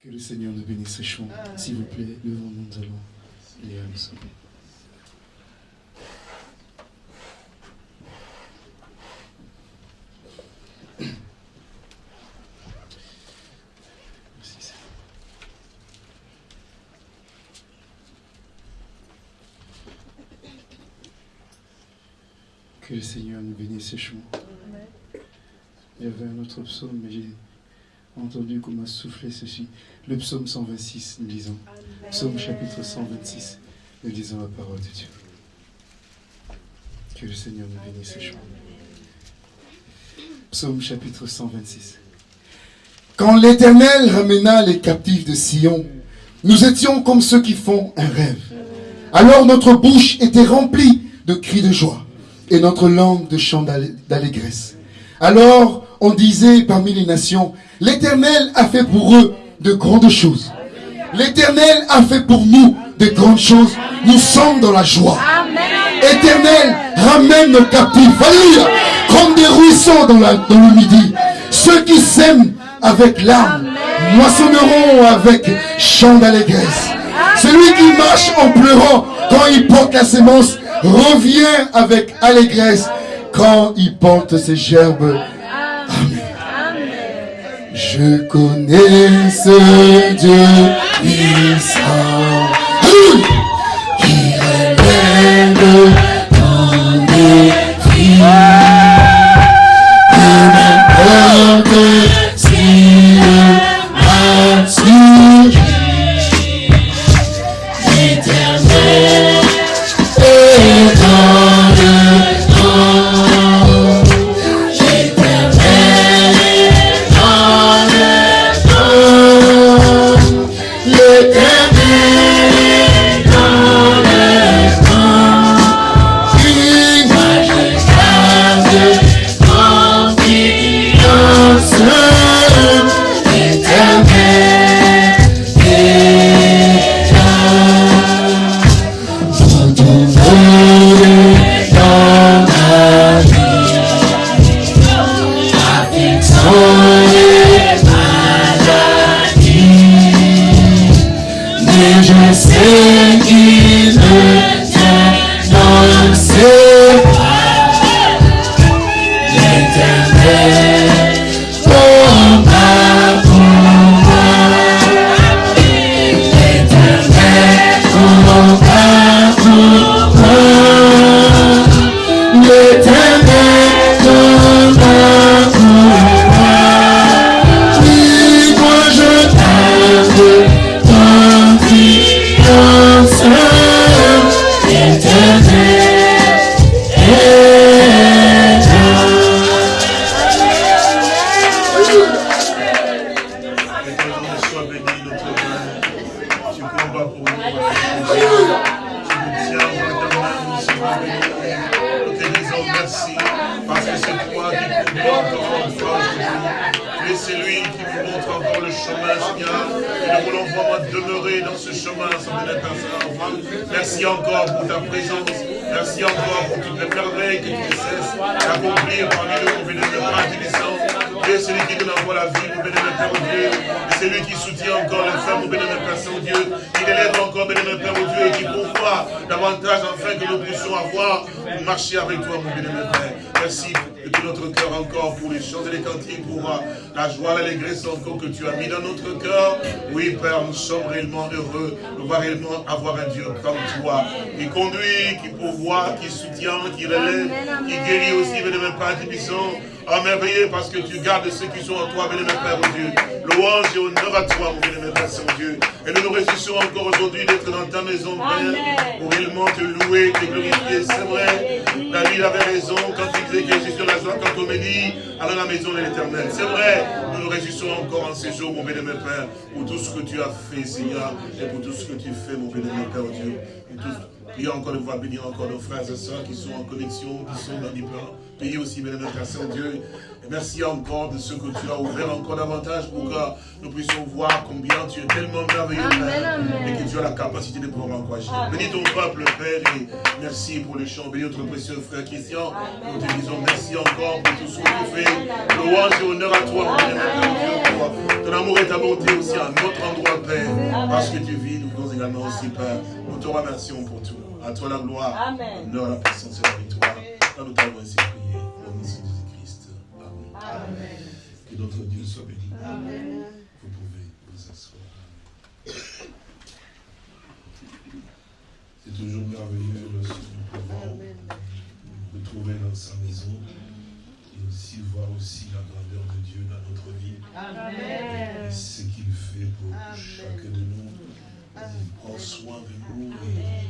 Que le Seigneur nous bénisse chant. S'il vous plaît, devant nous, nous allons lire le. Que le Seigneur nous bénisse chant. Il y avait un autre psaume, mais j'ai entendu qu'on m'a soufflé ceci. Le psaume 126, nous lisons. Psaume chapitre 126, nous lisons la parole de Dieu. Que le Seigneur nous bénisse ce chant. Psaume chapitre 126. Quand l'Éternel ramena les captifs de Sion, nous étions comme ceux qui font un rêve. Alors notre bouche était remplie de cris de joie et notre langue de chants d'allégresse. Alors on disait parmi les nations, l'Éternel a fait pour eux de grandes choses. L'Éternel a fait pour nous de grandes choses. Nous sommes dans la joie. Éternel, ramène nos captifs. Alléluia. Comme des ruisseaux dans, la, dans le midi. Ceux qui s'aiment avec l'âme moissonneront avec chant d'allégresse. Celui qui marche en pleurant quand il porte la sémence revient avec allégresse quand il porte ses gerbes. Je connais ce Dieu qui avoir un Dieu comme toi, qui conduit, qui pourvoit, qui soutient, qui relève, qui guérit aussi, béni de Père Tébissant. Ah, merveilleux parce que tu gardes ceux qui sont en toi, béni Père, mon Dieu. Louange et honneur à toi, mon béni Père, Saint-Dieu. Et nous nous réjouissons encore aujourd'hui d'être dans ta maison, Père, pour réellement te louer, te glorifier. C'est vrai, David avait raison quand il disait que je suis la joie quand on allons à la maison de l'éternel. C'est vrai, nous nous réjouissons encore en ces jours, mon béni Père, pour tout ce que tu as fait, Seigneur, et pour tout ce que tu fais, mon béni Père, Dieu. Et tout- Prions encore de voir bénir encore nos frères et sœurs qui sont en connexion, qui sont dans les plans. Priez aussi, béni Père Saint-Dieu. Merci encore de ce que tu as ouvert encore davantage pour que nous puissions voir combien tu es tellement merveilleux, Père, et que tu as la capacité de pouvoir encourager. Bénis ton peuple, Père, et merci pour les chants. Bénis notre précieux frère Christian. Nous te disons merci encore pour tout ce que tu fais. Louange et honneur à toi, Père ton amour et ta bonté aussi à notre endroit, Père. Parce que tu vis, nous voulons également aussi, Père. Nous te remercions pour tout. À toi la gloire, l'honneur, la puissance et la victoire. Nous t'avons ainsi Amen. Que notre Dieu soit béni. Amen. Vous pouvez vous asseoir. C'est toujours merveilleux lorsque nous pouvons nous retrouver dans sa maison et aussi voir aussi la grandeur de Dieu dans notre vie. Amen. Et ce qu'il fait pour chacun de nous. Il prend soin de nous et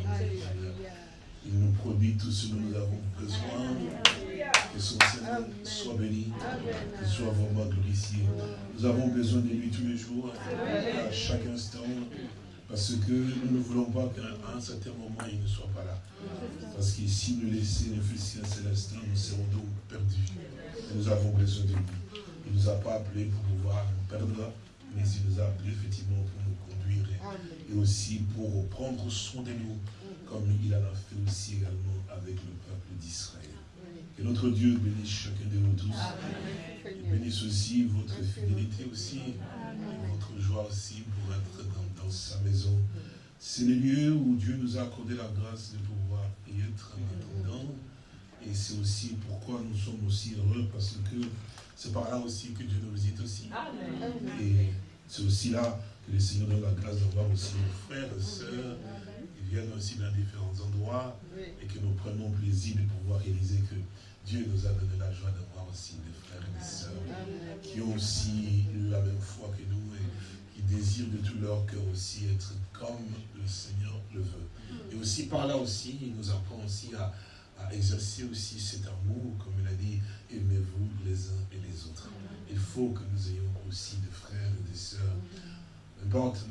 il nous produit tout ce dont nous avons besoin. Que son Seigneur soit béni, qu'il soit vraiment glorifié. Nous avons besoin de lui tous les jours, à chaque instant. Parce que nous ne voulons pas qu'à un certain moment, il ne soit pas là. Parce que si nous laissons le Fils céleste, nous serons donc perdus. nous avons besoin de lui. Il ne nous a pas appelés pour pouvoir nous perdre, mais il nous a appelés effectivement pour nous conduire et aussi pour prendre soin de nous, comme il en a fait aussi également avec le peuple d'Israël. Que notre Dieu bénisse chacun de nous tous. Bénisse aussi votre fidélité aussi, votre joie aussi pour être dans, sa maison. C'est le lieu où Dieu nous a accordé la grâce de pouvoir y être indépendant. Et c'est aussi pourquoi nous sommes aussi heureux, parce que c'est par là aussi que Dieu nous visite aussi. Et c'est aussi là que le Seigneur donne la grâce d'avoir aussi nos frères et sœurs viennent aussi dans différents endroits et que nous prenons plaisir de pouvoir réaliser que Dieu nous a donné la joie d'avoir aussi des frères et des sœurs qui ont aussi la même foi que nous et qui désirent de tout leur cœur aussi être comme le Seigneur le veut. Et aussi par là aussi, il nous apprend aussi à, à exercer aussi cet amour, comme il a dit, aimez-vous les uns et les autres. Il faut que nous ayons aussi des frères et des sœurs,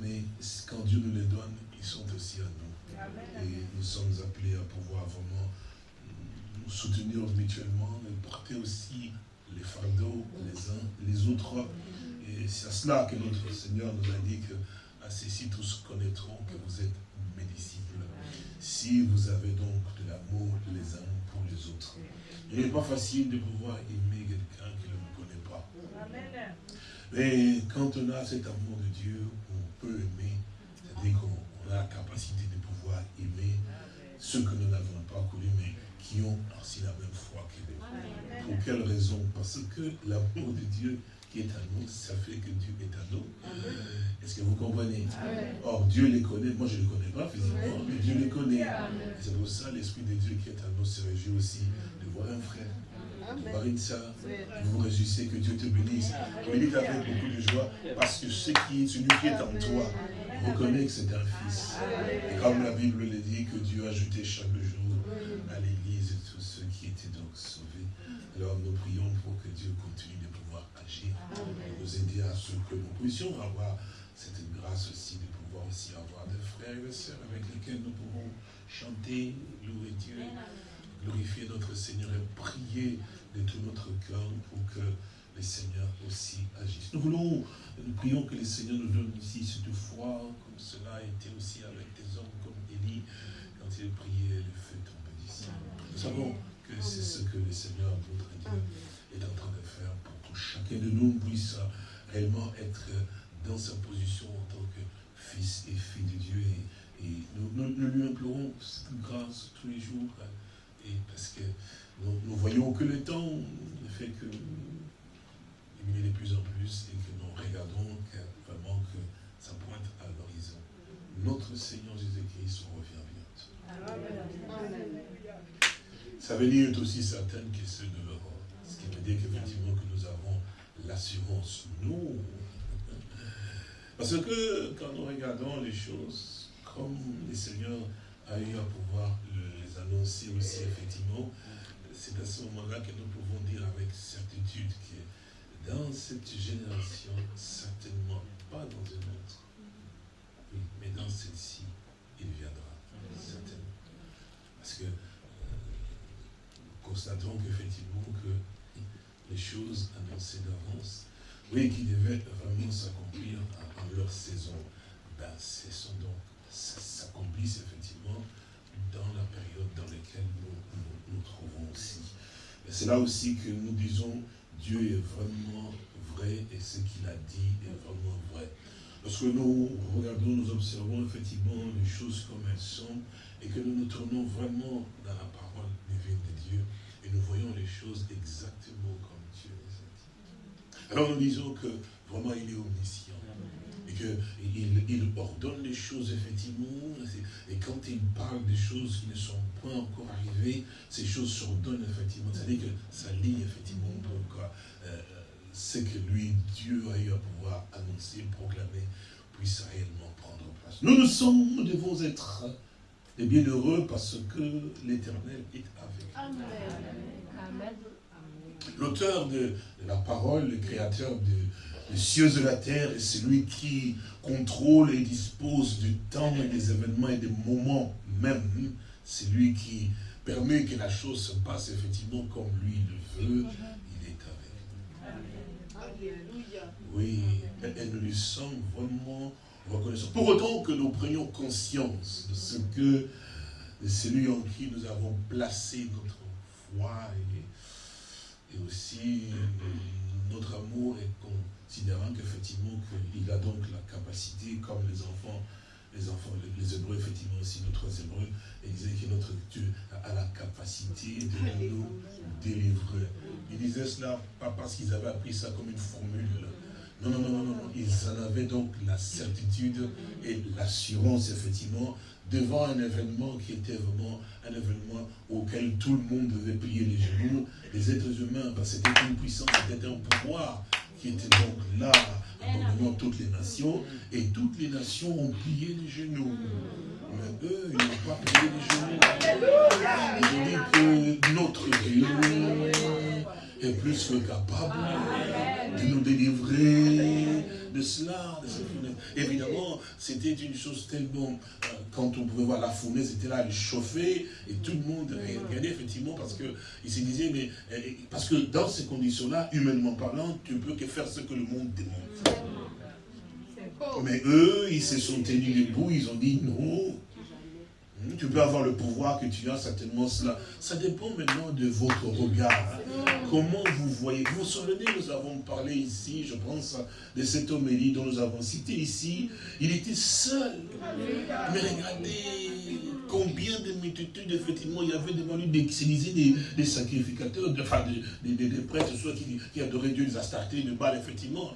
mais quand Dieu nous les donne, ils sont aussi à nous. Et nous sommes appelés à pouvoir vraiment nous soutenir mutuellement et porter aussi les fardeaux les uns les autres. Et c'est à cela que notre Seigneur nous a dit que à ceci tous connaîtront que vous êtes mes disciples. Si vous avez donc de l'amour les uns pour les autres. Il n'est pas facile de pouvoir aimer quelqu'un qui ne me connaît pas. Mais quand on a cet amour de Dieu, on peut aimer, c'est-à-dire qu'on a la capacité de pouvoir aimer ceux que nous n'avons pas connus, mais qui ont aussi la même foi que nous. Pour quelle raison? Parce que l'amour de Dieu qui est à nous, ça fait que Dieu est à nous. Est-ce que vous comprenez? Or, Dieu les connaît. Moi, je ne les connais pas physiquement, mais Dieu les connaît. C'est pour ça l'Esprit de Dieu qui est à nous se réjouit aussi de voir un frère, une soeur. Vous vous réjouissez que Dieu te bénisse. Bénisse avec beaucoup de joie parce que ce qui, celui qui est en toi reconnaît que c'est un fils. Et comme la Bible le dit, que Dieu a ajouté chaque jour à l'Église tous ceux qui étaient donc sauvés. Alors nous prions pour que Dieu continue de pouvoir agir, et nous aider à ce que nous puissions avoir cette grâce aussi de pouvoir aussi avoir des frères et des sœurs avec lesquels nous pouvons chanter, louer Dieu, glorifier notre Seigneur et prier de tout notre cœur pour que le Seigneur aussi agisse. Nous voulons, nous prions que le Seigneur nous donne ici cette foi, comme cela a été aussi avec des hommes comme Élie, quand il priait, le feu tombait d'ici. Nous savons que c'est ce que le Seigneur, notre Dieu, est en train de faire pour que chacun de nous puisse réellement être dans sa position en tant que fils et fille de Dieu. Et, nous, lui implorons cette grâce tous les jours. Et parce que nous, voyons que le temps fait que est de plus en plus et que nous regardons vraiment que ça pointe à l'horizon. Notre Seigneur Jésus-Christ revient bientôt. Ça veut dire aussi certain que c'est de l'Europe. Ce qui veut dire qu'effectivement que nous avons l'assurance, nous. Parce que quand nous regardons les choses, comme le Seigneur a eu à pouvoir les annoncer aussi, effectivement, c'est à ce moment-là que nous pouvons dire avec certitude que dans cette génération, certainement pas dans une autre, mais dans celle-ci, il viendra, certainement. Parce que constatons qu'effectivement que les choses annoncées d'avance, oui, qui devaient vraiment s'accomplir en, leur saison, ben, ce sont donc, s'accomplissent effectivement dans la période dans laquelle nous nous, trouvons aussi. C'est là aussi que nous disons, Dieu est vraiment vrai et ce qu'il a dit est vraiment vrai. Lorsque nous regardons, nous observons effectivement les choses comme elles sont, et que nous nous tournons vraiment dans la parole divine de Dieu, et nous voyons les choses exactement comme Dieu les a dit. Alors nous disons que vraiment il est omniscient qu'il il ordonne les choses effectivement, et quand il parle des choses qui ne sont pas encore arrivées, ces choses s'ordonnent effectivement, c'est-à-dire que ça lie effectivement pour euh, ce que lui, Dieu a eu à pouvoir annoncer, proclamer, puisse réellement prendre place. Nous, nous sommes, nous devons être des bienheureux parce que l'éternel est avec nous. L'auteur de, la parole, le créateur des cieux et de la terre, est celui qui contrôle et dispose du temps et des événements et des moments même. C'est lui qui permet que la chose se passe effectivement comme lui le veut. Il est avec nous. Oui, et nous lui sommes vraiment reconnaissants. Pour autant que nous prenions conscience de ce que de celui en qui nous avons placé notre foi et, et aussi notre amour et considérant qu'effectivement qu'il a donc la capacité, comme les enfants, les enfants, les Hébreux, effectivement aussi notre Hébreux, et disait que notre Dieu a la capacité de nous délivrer. Il disait cela pas parce qu'ils avaient appris ça comme une formule. Non, non, non, non, non. Ils en avaient donc la certitude et l'assurance, effectivement, devant un événement qui était vraiment un événement auquel tout le monde devait plier les genoux, les êtres humains, parce que c'était une puissance, c'était un pouvoir qui était donc là, dans toutes les nations, et toutes les nations ont plié les genoux. Mais eux, ils n'ont pas plié les genoux. Ils ont dit que notre Dieu est plus que capable de nous délivrer de cela, de cette fournaise. Évidemment, c'était une chose tellement, euh, quand on pouvait voir la fournaise était là, elle chauffait, et tout le monde regardait effectivement, parce qu'il se disait, mais, euh, parce que dans ces conditions-là, humainement parlant, tu ne peux que faire ce que le monde demande. Mais eux, ils se sont tenus les bouts, ils ont dit non, tu peux avoir le pouvoir que tu as, certainement cela. Ça dépend maintenant de votre regard. Comment vous voyez. Vous vous souvenez, nous avons parlé ici, je pense, de cet homélie dont nous avons cité ici. Il était seul. Mais regardez combien de multitudes, effectivement, il y avait devant lui des, des, des sacrificateurs, de, enfin, des, des, prêtres, soit qui, qui adoraient Dieu, les Astartés, de Baal, effectivement.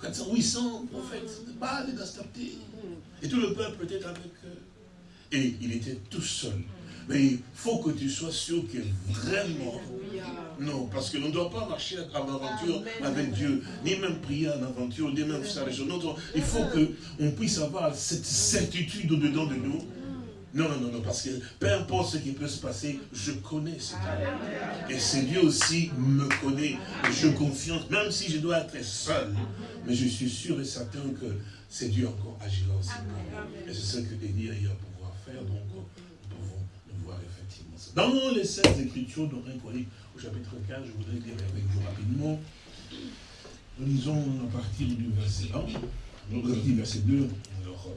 400, 800 prophètes de Baal et d'Astartés. Et tout le peuple était avec eux. Et il était tout seul. Mais il faut que tu sois sûr que vraiment... Non, parce que l'on ne doit pas marcher en aventure avec Dieu, ni même prier en aventure, ni même faire les choses. Il faut qu'on puisse avoir cette certitude au-dedans de nous. Non, non, non, non, parce que peu importe ce qui peut se passer, je connais cet Dieu. Et ce Dieu aussi me connaît. Et je confiance, même si je dois être seul. Mais je suis sûr et certain que c'est Dieu encore agira aussi. Et c'est ce que Élie a eu donc nous pouvons le voir effectivement. Dans les 16 Écritures de Corinthiens, au chapitre 15, je voudrais lire avec vous rapidement. Nous lisons à partir du verset 1, nous dit verset 2, alors,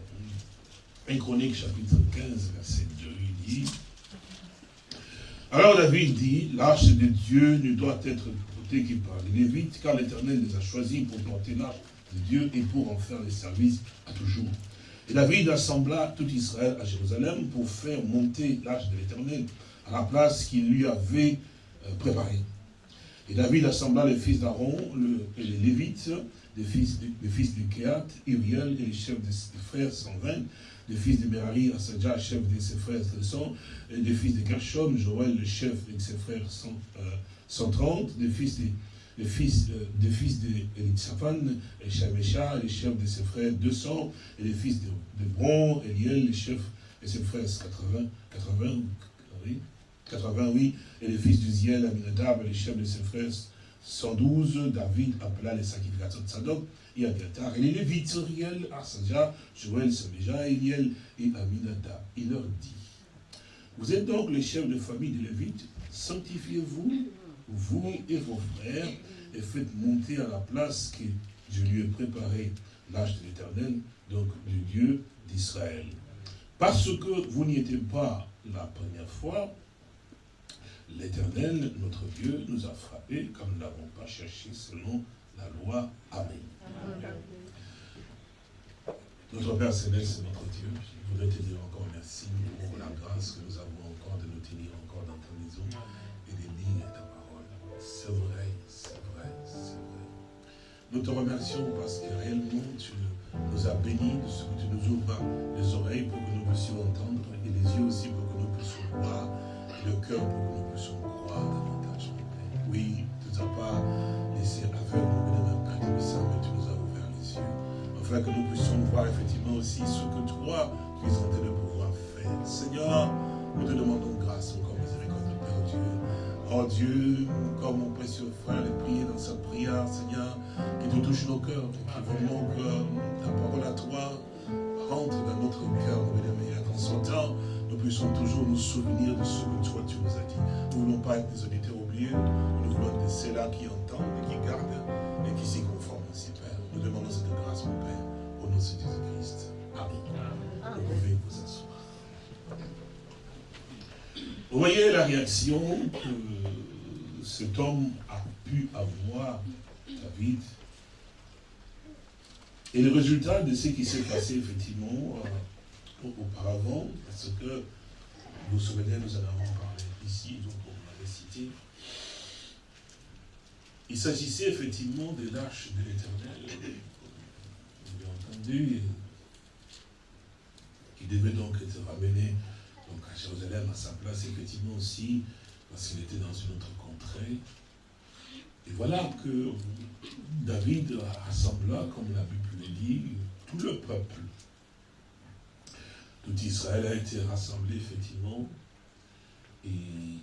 1 Chronique, chapitre 15, verset 2, il dit Alors David dit, l'arche de Dieu ne doit être portée que par les Lévites, car l'Éternel les a choisis pour porter l'arche de Dieu et pour en faire les services à toujours. David assembla tout Israël à Jérusalem pour faire monter l'arche de l'Éternel à la place qu'il lui avait euh, préparée. Et David assembla les fils d'Aaron et les Lévites, les fils, les fils du Kéat, Uriel et les chefs de ses frères 120, les fils de Merari, Asadja, chef de ses frères 100, et les fils de Gershom, Joël, le chef de ses frères 130, les fils de les fils, des fils Shamesha, les chefs de ses frères 200, et les fils de, de Bron, Eliel, les chefs de ses frères 80, 80, oui, 80, oui, et les fils d'Uziel, Aminadab, les chefs de ses frères 112, David appela les sacrificateurs de Sadok, et Abiatar, et les Lévites, Uriel, Arsaja, Joël, Saméja, Eliel et Aminadab. Il leur dit, vous êtes donc les chefs de famille des Lévites, sanctifiez-vous vous et vos frères, et faites monter à la place que je lui ai préparée l'âge de l'éternel, donc du Dieu d'Israël. Parce que vous n'y étiez pas la première fois, l'éternel, notre Dieu, nous a frappés comme nous n'avons pas cherché selon la loi. Amen. Notre Père Céleste, notre Dieu, je voudrais te dire encore merci pour la grâce que nous avons encore de nous tenir encore dans ta maison et de lire ta. C'est vrai, c'est vrai, c'est vrai. Nous te remercions parce que réellement tu nous as bénis de ce que tu nous ouvres les oreilles pour que nous puissions entendre et les yeux aussi pour que nous puissions voir et le cœur pour que nous puissions croire davantage. Oui, tu ne nous as pas laissé aveugle, mais Père mais tu nous as ouvert les yeux afin que nous puissions voir effectivement aussi ce que toi, tu es en train de pouvoir faire. Seigneur, nous te demandons grâce Oh Dieu, comme mon précieux frère est prié dans sa prière, Seigneur, qui te touche nos cœurs, qui vraiment que ta parole à toi rentre dans notre cœur, et qu'en son temps, nous puissions toujours nous souvenir de ce que toi tu nous as dit. Nous ne voulons pas être des auditeurs oubliés, nous voulons être ceux-là qui entendent et qui gardent et qui s'y conforment aussi, Père. Nous demandons cette grâce, mon Père, au nom de Jésus-Christ. Amen. Vous pouvez vous asseoir. Vous voyez la réaction que cet homme a pu avoir, David, et le résultat de ce qui s'est passé effectivement euh, auparavant, parce que vous vous souvenez, nous en avons parlé ici, donc on l'avait cité, il s'agissait effectivement de l'arche de l'éternel, vous entendu, qui devait donc être ramené donc à Jérusalem, à sa place, effectivement aussi, parce qu'il était dans une autre Et voilà que David rassembla, comme la Bible le dit, tout le peuple. Tout Israël a été rassemblé, effectivement. Et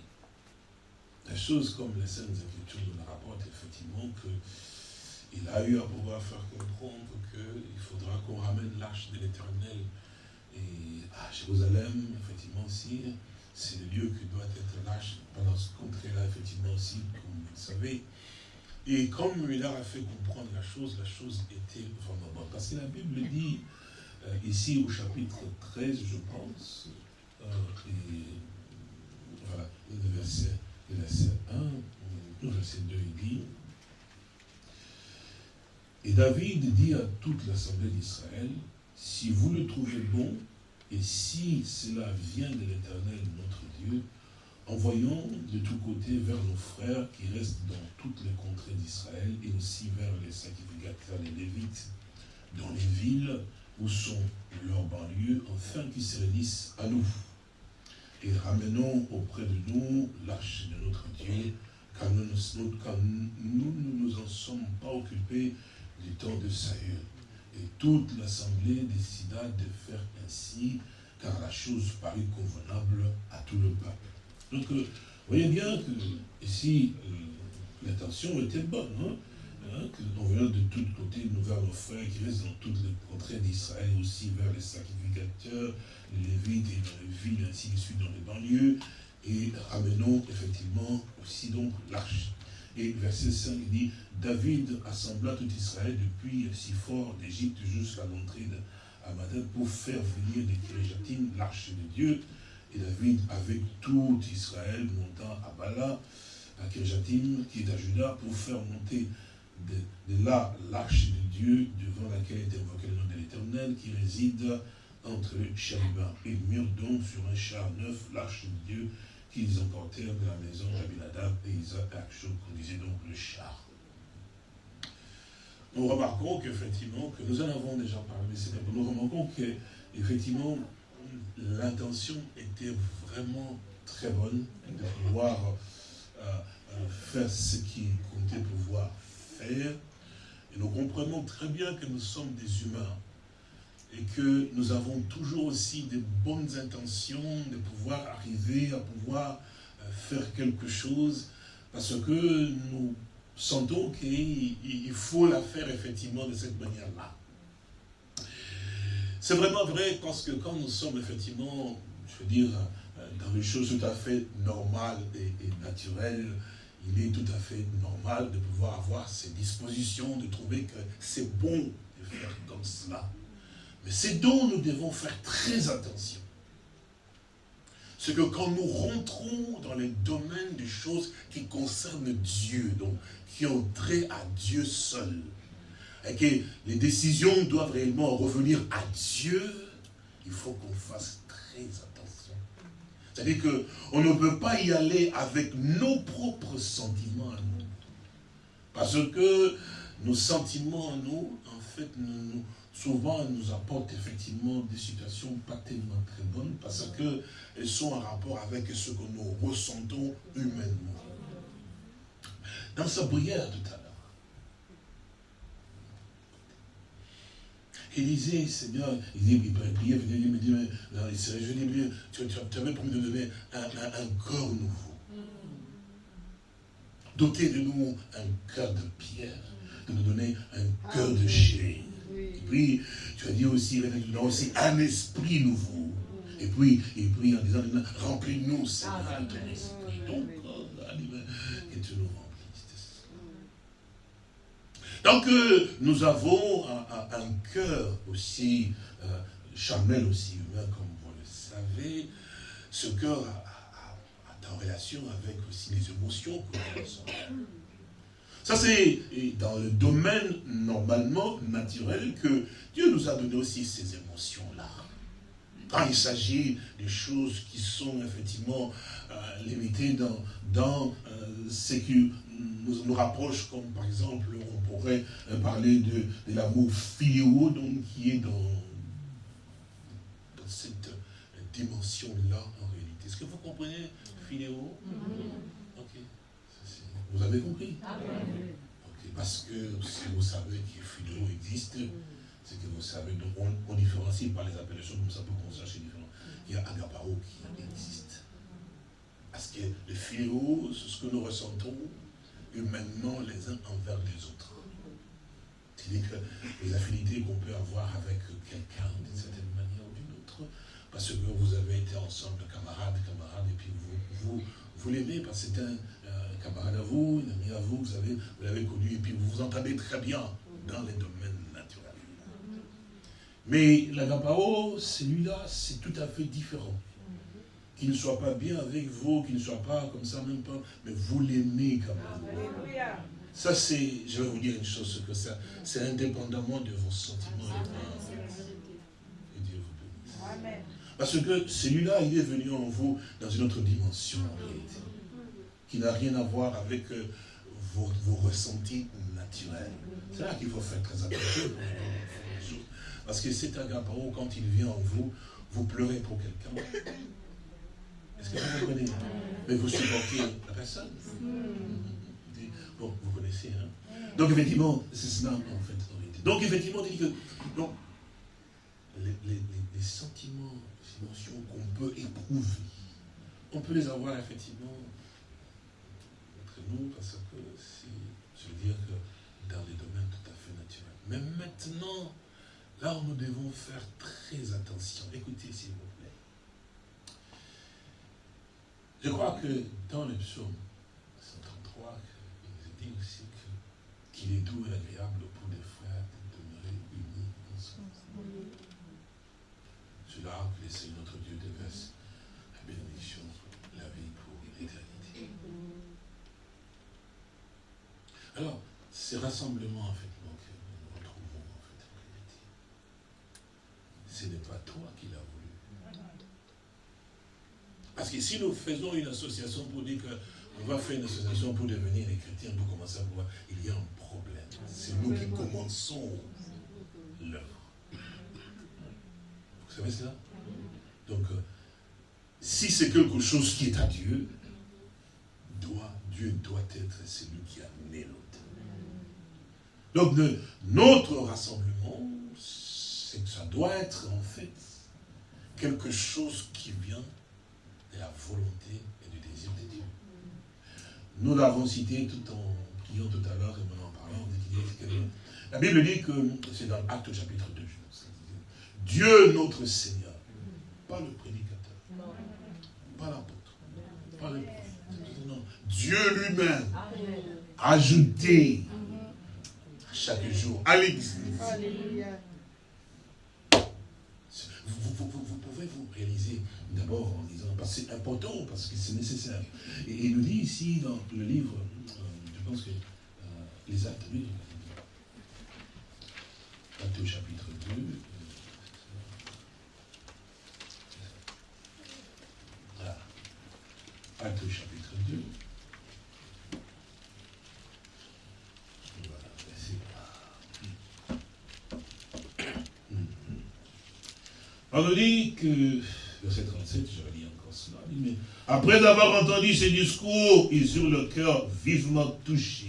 la chose, comme les Saintes Écritures nous rapportent, effectivement, qu'il a eu à pouvoir faire comprendre qu'il faudra qu'on ramène l'arche de l'éternel à Jérusalem, effectivement aussi, c'est le lieu qui doit être lâche pendant ce contrée-là, effectivement aussi, comme vous le savez. Et comme il a fait comprendre la chose, la chose était vraiment bonne. Parce que la Bible dit, euh, ici au chapitre 13, je pense, euh, et voilà, le verset, le verset 1, le verset 2, il dit, et David dit à toute l'assemblée d'Israël, si vous le trouvez bon, et si cela vient de l'Éternel, notre Dieu, envoyons de tous côtés vers nos frères qui restent dans toutes les contrées d'Israël et aussi vers les sacrificateurs, les Lévites, dans les villes où sont leurs banlieues, afin qu'ils se réunissent à nous. Et ramenons auprès de nous l'arche de notre Dieu, car nous, nous ne nous en sommes pas occupés du temps de Saül. Et toute l'assemblée décida de faire ainsi, car la chose parut convenable à tout le peuple. Donc, euh, voyez bien que ici, euh, l'intention était bonne. Hein, hein que de tous côtés, nous vers nos frères qui restent dans toutes les contrées d'Israël, aussi vers les sacrificateurs, les Lévites et dans les villes, ainsi de suite, dans les banlieues, et ramenons effectivement aussi donc l'arche. Et verset 5 dit, David assembla tout Israël depuis si fort d'Égypte jusqu'à l'entrée Madame pour faire venir de Kirijatine l'arche de Dieu. Et David, avec tout Israël, montant à Bala, à Kirijatine, qui est à Juda, pour faire monter de, là l'arche de Dieu, devant laquelle est invoqué le nom de l'Éternel, qui réside entre Chériba et Mur, donc sur un char neuf, l'arche de Dieu, qu'ils emportèrent de la maison d'Abinadab et Isaac et qu'on disait donc le char. Nous remarquons qu'effectivement, que nous en avons déjà parlé, c'est nous remarquons qu'effectivement, l'intention était vraiment très bonne de pouvoir euh, euh, faire ce qui comptait pouvoir faire. Et nous comprenons très bien que nous sommes des humains et que nous avons toujours aussi des bonnes intentions de pouvoir arriver à pouvoir euh, faire quelque chose parce que nous sentons qu'il faut la faire effectivement de cette manière-là. C'est vraiment vrai parce que quand nous sommes effectivement, je veux dire, euh, dans des choses tout à fait normales et, naturelles, il est tout à fait normal de pouvoir avoir ces dispositions, de trouver que c'est bon de faire comme cela. Mais c'est dont nous devons faire très attention. C'est que quand nous rentrons dans les domaines des choses qui concernent Dieu, donc qui ont trait à Dieu seul, et que les décisions doivent réellement revenir à Dieu, il faut qu'on fasse très attention. C'est-à-dire qu'on ne peut pas y aller avec nos propres sentiments à nous. Parce que nos sentiments à nous, en fait, souvent nous apportent effectivement des situations pas tellement très bonnes parce qu'elles sont en rapport avec ce que nous ressentons humainement. Dans sa prière tout à l'heure, il disait, Seigneur, il dit, il priait, il me dit, je dis, tu, tu avais promis de donner un, un corps nouveau. Doter de nous un cœur de pierre, de nous donner un cœur de Et puis, tu as dit aussi, il aussi un esprit nouveau. Et puis, et puis en disant, remplis-nous, Seigneur, de ton esprit. Donc, que tu nous remplisses. Donc, euh, nous avons un, cœur aussi, euh, charnel aussi humain, comme vous le savez. Ce cœur en relation avec aussi les émotions que nous ressentons. Ça, c'est dans le domaine normalement naturel que Dieu nous a donné aussi ces émotions-là. Quand il s'agit des choses qui sont effectivement euh, limitées dans, dans euh, ce qui nous, nous rapproche, comme par exemple, on pourrait euh, parler de, de l'amour filiaux, donc qui est dans, dans cette dimension-là en réalité. Est-ce que vous comprenez Ok. Vous avez compris Parce que si vous savez que Philo existe, c'est que vous savez, donc on, différencie par les appellations comme ça pour qu'on sache différent. Il y a Agapao qui existe. Parce que le philo, c'est ce que nous ressentons humainement les uns envers les autres. C'est-à-dire que les affinités qu'on peut avoir avec quelqu'un d'une certaine manière ou d'une autre, parce que vous avez été ensemble, camarades, camarades, et puis vous, vous, l'aimez parce que c'est un camarade à vous, un ami à vous, vous l'avez vous connu, et puis vous vous entendez très bien dans les domaines naturels. Mais l'agapao, celui-là, c'est tout à fait différent. Qu'il ne soit pas bien avec vous, qu'il ne soit pas comme ça, même pas, mais vous l'aimez quand même. Ça, c'est, je vais vous dire une chose, que ça, c'est indépendamment de vos sentiments. Et Dieu vous bénisse. Parce que celui-là, il est venu en vous dans une autre dimension, en réalité, qui n'a rien à voir avec euh, vos, ressentis naturels. C'est là qu'il faut faire très attention. Parce que cet agapao, quand il vient en vous, vous pleurez pour quelqu'un. Est-ce que vous comprenez Mais vous supportez la personne. Bon, vous connaissez, hein? Donc, effectivement, c'est cela, en fait, Donc, effectivement, dit que donc, les sentiments émotions qu'on peut éprouver. On peut les avoir effectivement nous parce que c'est, je veux dire que dans les domaines tout à fait naturels. Mais maintenant, là où nous devons faire très attention, écoutez s'il vous plaît. Je crois que dans le psaume 133, il nous dit aussi qu'il est doux et agréable pour les frères de demeurer unis ensemble. Cela que le Seigneur notre Dieu déverse la bénédiction, la vie pour l'éternité. Alors, ces rassemblements, en fait, que nous retrouvons, en fait, en réalité, ce n'est pas toi qui l'as voulu. Parce que si nous faisons une association pour dire qu'on va faire une association pour devenir des chrétiens, pour commencer à pouvoir, il y a un problème. C'est nous qui commençons l'œuvre. Vous savez cela? Donc, euh, si c'est quelque chose qui est à Dieu, Dieu doit être celui qui a né l'autre. Donc, notre rassemblement, c'est que ça doit être en fait quelque chose qui vient de la volonté et du désir de Dieu. Nous l'avons cité tout en priant tout à l'heure et en parlant. La Bible dit que c'est dans Acte chapitre 2. Dieu notre Seigneur. Pas le prédicateur. Pas l'apôtre. Pas le prophète. Dieu lui-même. Ajouté chaque jour à l'église. Vous, pouvez vous réaliser d'abord en disant, parce que c'est important, parce que c'est nécessaire. Et il nous dit ici dans le livre, euh, je pense que euh, les actes, au chapitre 2. Voilà. Acte au chapitre 2. On nous dit que, verset 37, je relis encore cela, après avoir entendu ces discours, ils eurent le cœur vivement touché.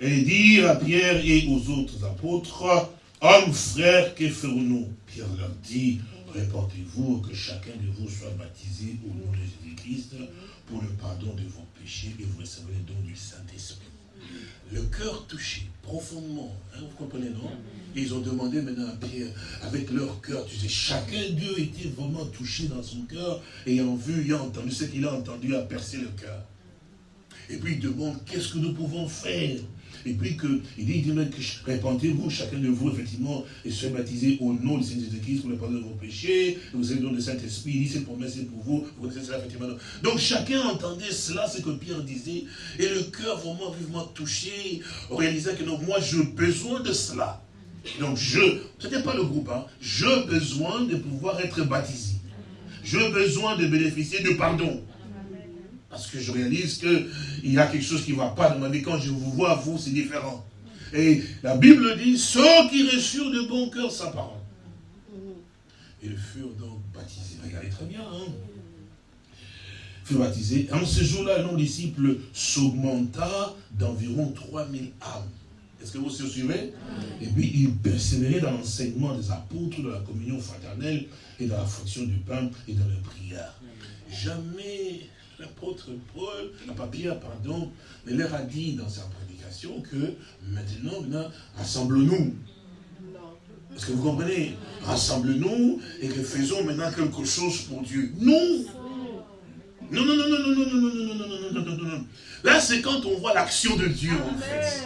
Et dirent à Pierre et aux autres apôtres, Hommes, frères, que ferons-nous? Pierre leur dit, répandez-vous que chacun de vous soit baptisé au nom de Jésus-Christ pour le pardon de vos péchés et vous recevrez le don du Saint-Esprit le cœur touché profondément. Hein, vous comprenez, non? Ils ont demandé maintenant à Pierre, avec leur cœur, tu sais, chacun d'eux était vraiment touché dans son cœur, ayant vu, ayant entendu ce qu'il a entendu, a percé le cœur. Et puis il demande, qu'est-ce que nous pouvons faire et puis que, il dit, il dit répandez-vous, chacun de vous, effectivement, et soyez baptisé au nom du Seigneur Jésus-Christ pour le pardon de vos péchés. Vous avez le don du Saint-Esprit. Il dit, c'est pour c'est pour vous. Vous connaissez cela, effectivement. Donc chacun entendait cela, ce que Pierre disait, et le cœur vraiment vivement touché, réalisait que non, moi, j'ai besoin de cela. Donc je, ce n'était pas le groupe, hein, j'ai besoin de pouvoir être baptisé. J'ai besoin de bénéficier de pardon. Parce que je réalise qu'il y a quelque chose qui ne va pas dans ma vie. Quand je vous vois, vous, c'est différent. Et la Bible dit, ceux qui reçurent de bon cœur sa parole. Ils furent donc baptisés. Regardez très bien. Hein furent baptisés. En ce jour-là, le de disciples s'augmenta d'environ 3000 âmes. Est-ce que vous suivez? Et puis, ils persévéraient dans l'enseignement des apôtres, de la communion fraternelle et dans la fonction du pain et dans la prière. Jamais l'apôtre Paul, pas Pierre, pardon, mais leur a dit dans sa prédication que maintenant, rassemble-nous. Est-ce que vous comprenez Rassemble-nous et que faisons maintenant quelque chose pour Dieu. Non Non, non, non, non, non, non, non, non, non, non, non, non, non, non. Là, c'est quand on voit l'action de Dieu, en fait.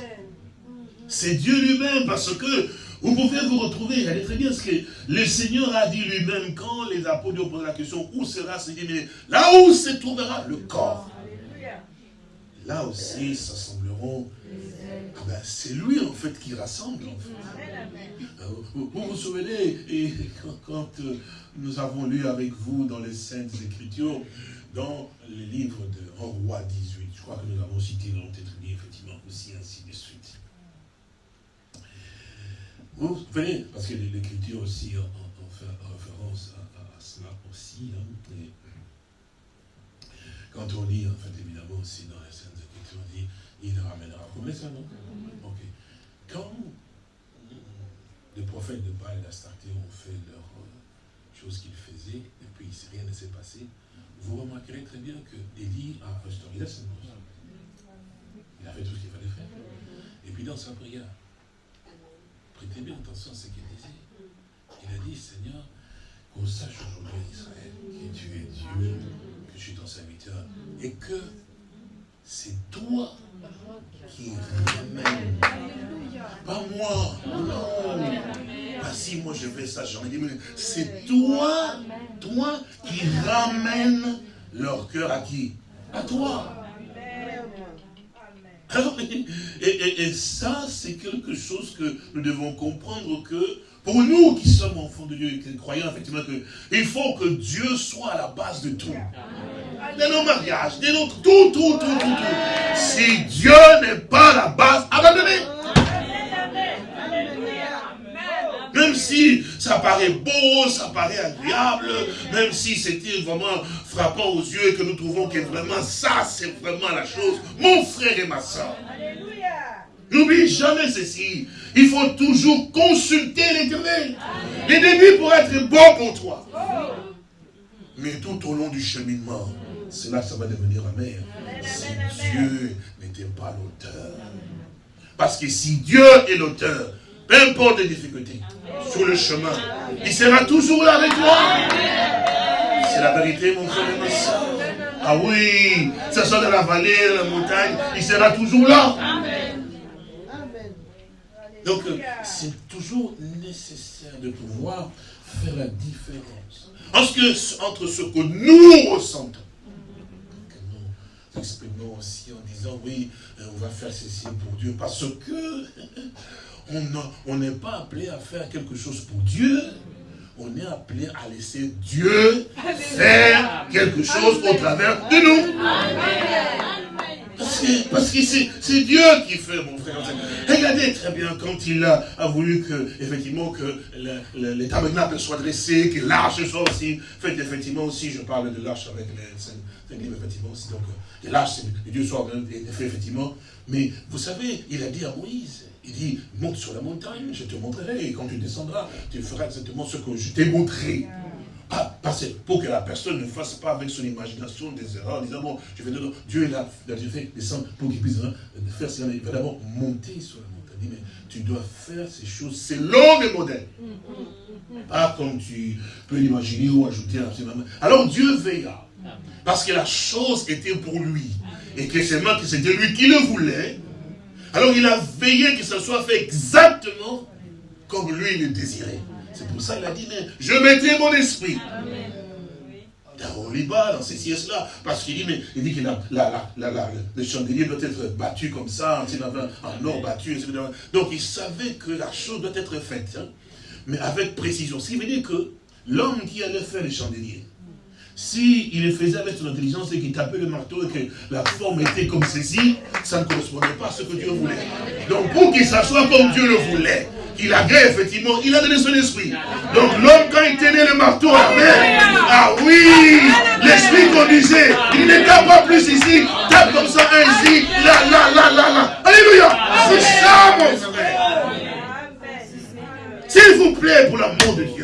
C'est Dieu lui-même, parce que vous pouvez vous retrouver, regardez très bien ce que le Seigneur a dit lui-même quand les apôtres ont posé la question, où sera ce mais là où se trouvera le corps. Là aussi s'assembleront. Ah ben, c'est lui en fait qui rassemble. Vous, vous souvenez, et quand, euh, nous avons lu avec vous dans les Saintes Écritures, dans le livre de Roi 18, je crois que nous avons cité dans notre effectivement aussi ainsi de suite. Vous voyez, parce que l'écriture aussi en, fait référence à, cela aussi. Hein, quand on lit, en fait, évidemment, aussi dans les scènes Écritures, on dit, il ramènera. Vous connaissez ça, non? Ok. Quand les prophètes de Baal et d'Astarté ont fait leurs euh, choses qu'ils faisaient, et puis rien ne s'est passé, vous remarquerez très bien que Élie a restauré la scène. Il a fait tout ce qu'il fallait faire. Et puis dans sa prière, Prêtez bien attention à ce qu'il disait. Il a dit, Seigneur, qu'on sache aujourd'hui en Israël que tu es Dieu, que je suis ton serviteur, et que c'est toi qui ramène. Pas moi, non. Pas si moi je fais ça, j'en ai dit, mais c'est toi, toi qui ramène leur cœur à qui? À toi. Et, ça, c'est quelque chose que nous devons comprendre que pour nous qui sommes enfants de Dieu et qui croyons effectivement qu'il faut que Dieu soit à la base de tout. De nos mariages, de notre tout, tout, tout, tout, tout. Si Dieu n'est pas la base, abandonnez. Ça paraît beau, ça paraît agréable, même si c'était vraiment frappant aux yeux et que nous trouvons que vraiment ça, c'est vraiment la chose, mon frère et ma soeur. N'oublie jamais ceci. Il faut toujours consulter l'éternel. Les débuts pour être bon pour toi. Mais tout au long du cheminement, c'est là que ça va devenir amer. Si Dieu n'était pas l'auteur. Parce que si Dieu est l'auteur, peu importe les difficultés, sur le chemin, il sera toujours là avec toi. C'est la vérité, mon frère et ma soeur. Ah oui, que ce soit dans la vallée, la montagne, il sera toujours là. Donc, euh, c'est toujours nécessaire de pouvoir faire la différence entre ce que nous ressentons, que nous exprimons aussi en disant, oui, euh, on va faire ceci pour Dieu, parce que on n'est pas appelé à faire quelque chose pour Dieu. On est appelé à laisser Dieu faire quelque chose au travers de nous. Parce que c'est Dieu qui fait, mon frère. Regardez très bien quand il a, voulu que, effectivement, que le, le, tabernacle soit dressé, que l'arche soit aussi faite, effectivement, aussi, je parle de l'arche avec les livres, effectivement, aussi, donc, que l'arche, Dieu soit fait, effectivement. Mais, vous savez, il a dit à Moïse, il dit, monte sur la montagne, je te montrerai, et quand tu descendras, tu feras exactement ce que je t'ai montré. Ah, parce pour que la personne ne fasse pas avec son imagination des erreurs, en disant, bon, je vais dire, Dieu est là, il a fait descendre pour qu'il puisse faire cela, il va d'abord monter sur la montagne. Il dit, mais tu dois faire ces choses selon le modèle. Pas comme tu peux l'imaginer ou ajouter un Alors Dieu veilla. Parce que la chose était pour lui. Et que c'est que c'était lui qui le voulait. Alors il a veillé que ça soit fait exactement comme lui le désirait. C'est pour ça qu'il a dit, mais je mettrai mon esprit. Dans dans ces sièges-là, parce qu'il dit, mais il dit que le chandelier doit être battu comme ça, en or battu. Donc il savait que la chose doit être faite, hein, mais avec précision. Ce qui veut dire que l'homme qui allait faire le chandelier, si le faisait avec son intelligence et qu'il tapait le marteau et que la forme était comme ceci, ça ne correspondait pas à ce que Dieu voulait. Donc pour qu'il s'assoie comme Dieu le voulait, il a gré, effectivement, il a donné son esprit. Donc l'homme, quand il tenait le marteau à main, ah oui, l'esprit conduisait. Il ne tape pas plus ici, tape comme ça, ainsi, là, là, là, là, là. Alléluia. C'est ça, mon frère. S'il vous plaît, pour l'amour de Dieu.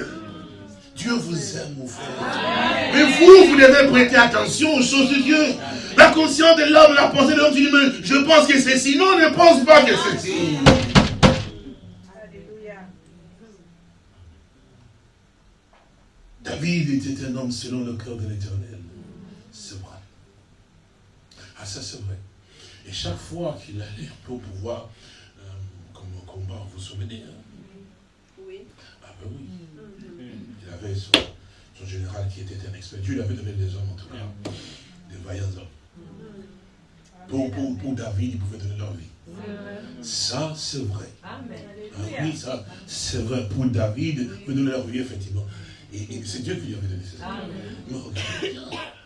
Dieu vous aime, mon frère. Mais vous, vous devez prêter attention aux choses de Dieu. La conscience de l'homme, la pensée de l'homme, je pense que c'est si. Non, ne pense pas que c'est si. David était un homme selon le cœur de l'éternel. C'est vrai. Ah, ça c'est vrai. Et chaque fois qu'il allait pour pouvoir, euh, comme un combat, vous vous souvenez hein? Oui. Ah ben oui. Avait son, général qui était un expert. Dieu lui avait donné des hommes en tout cas, des vaillants hommes. Pour, pour, pour, David, il pouvait donner leur vie. Ça, c'est vrai. Amen. Ah oui, ça, c'est vrai. Pour David, il pouvait donner leur vie, effectivement. Et, c'est Dieu qui lui avait donné ces armes.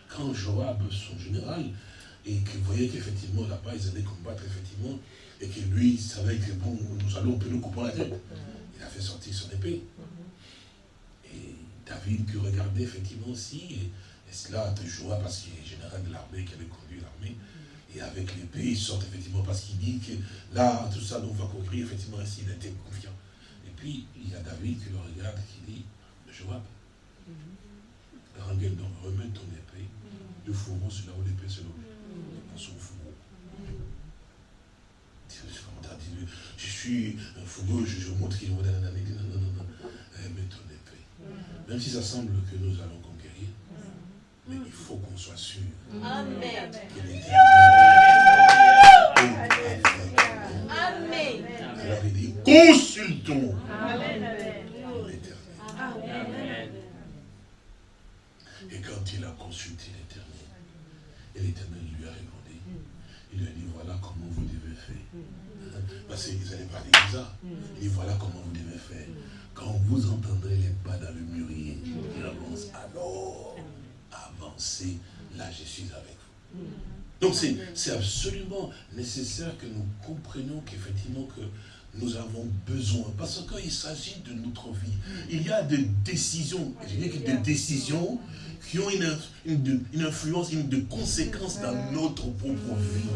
quand Joab, son général, et qu'il voyait qu'effectivement là-bas, ils allaient combattre, effectivement, et que lui, il savait que bon, nous allons nous couper la tête, il a fait sortir son épée. David qui regardait effectivement aussi, et, cela de Joab, parce qu'il est général de l'armée, qui avait conduit l'armée, et avec l'épée, il sort effectivement parce qu'il dit que là, tout ça, nous va courir, effectivement, ainsi, il était confiant. Et puis, il y a David qui le regarde, qui dit, Joab, Rangel, donc remets ton épée de fourreau sur là où l'épée se. Dans son fourreau. Je suis un fourreau, je, montre qu'il dans la Non, non, non, non. Remets ton épée. Même si ça semble que nous allons conquérir, mais il faut qu'on soit sûr Amen. que l'éternel Amen. Alors il dit, consultons l'éternel. Et quand il a consulté l'éternel, et l'éternel lui a répondu, il lui a dit, voilà comment vous devez faire. Parce qu'ils allaient parler de ça. Il dit, voilà comment vous devez faire. Quand vous entendrez les pas dans le mûrier qui avance, alors avancez, là je suis avec vous. Donc c'est absolument nécessaire que nous comprenions qu'effectivement que nous avons besoin. Parce qu'il s'agit de notre vie. Il y a des décisions, je dis que des décisions qui ont une, une, influence, une de conséquences dans notre propre vie.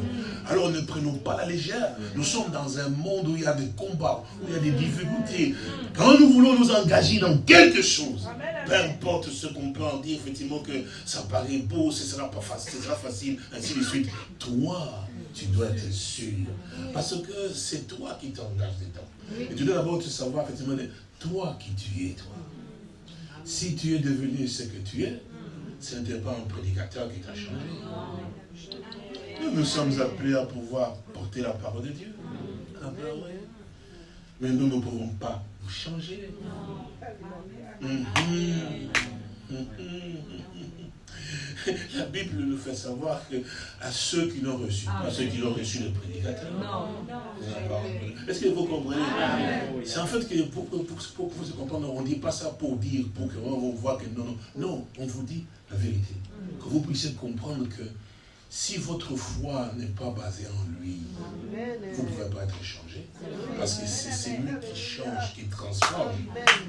Alors ne prenons pas la légère. Nous sommes dans un monde où il y a des combats, où il y a des difficultés. Quand nous voulons nous engager dans quelque chose, peu importe ce qu'on peut en dire, effectivement que ça paraît beau, ce sera pas facile, ce sera facile, ainsi de suite. Toi, tu dois être sûr. Parce que c'est toi qui t'engages dedans. Et tu dois d'abord te savoir, effectivement, toi qui tu es, toi. Si tu es devenu ce que tu es, ce n'était pas un prédicateur qui t'a changé. Nous nous sommes appelés à pouvoir porter la parole de Dieu. Mais nous ne pouvons pas vous changer. La Bible nous fait savoir que à ceux qui l'ont reçu, pas ceux qui l'ont reçu le prédicateur. Non, Est-ce que vous comprenez? C'est en fait que pour, pour, pour, vous comprendre, on ne dit pas ça pour dire, pour qu'on voit que non, non. Non, on vous dit la vérité. Que vous puissiez comprendre que si votre foi n'est pas basée en lui, vous ne pouvez pas être changé. Parce que c'est lui qui change, qui transforme.